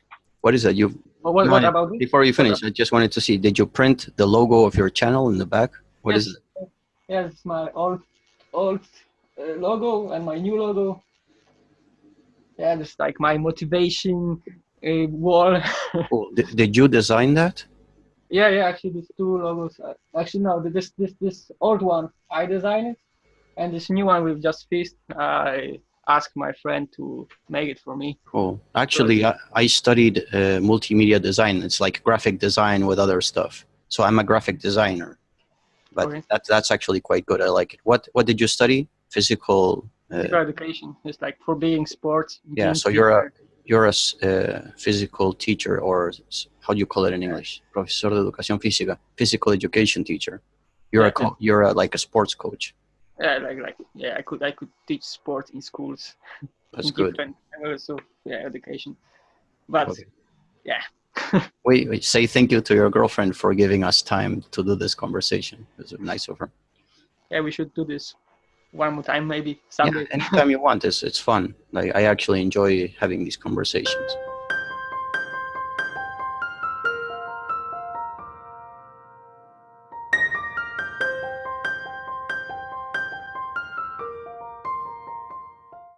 Speaker 2: what is that? You
Speaker 1: What, what, what about
Speaker 2: before you finish, I just wanted to see. Did you print the logo of your channel in the back? What is
Speaker 1: Yes.
Speaker 2: it?
Speaker 1: Yes, my old old uh, logo and my new logo. Yeah, it's like my motivation uh, wall.
Speaker 2: Cool. Did, did you design that?
Speaker 1: yeah, yeah. Actually, these two logos. Uh, actually, no. This this this old one I designed it, and this new one with just fist. I asked my friend to make it for me.
Speaker 2: Cool. Actually, I, I studied uh, multimedia design. It's like graphic design with other stuff. So I'm a graphic designer. But
Speaker 1: Okay.
Speaker 2: that's that's actually quite good. I like it. What what did you study? Physical. Uh,
Speaker 1: Physical education is like for being sports.
Speaker 2: Yeah, so you're a- you're a uh, physical teacher, or how do you call it in English? Profesor de educación física, physical education teacher. You're a
Speaker 1: Yeah.
Speaker 2: co- you're a, like a sports coach.
Speaker 1: Yeah, like like yeah, I could I could teach sport in schools.
Speaker 2: That's
Speaker 1: in
Speaker 2: good.
Speaker 1: different levels of yeah, education. But
Speaker 2: Okay.
Speaker 1: yeah.
Speaker 2: Wait, wait, say thank you to your girlfriend for giving us time to do this conversation. It was nice of her.
Speaker 1: yeah, we should do this one more time maybe
Speaker 2: Yeah,
Speaker 1: someday.
Speaker 2: anytime you want. It's it's fun. Like I actually enjoy having these conversations.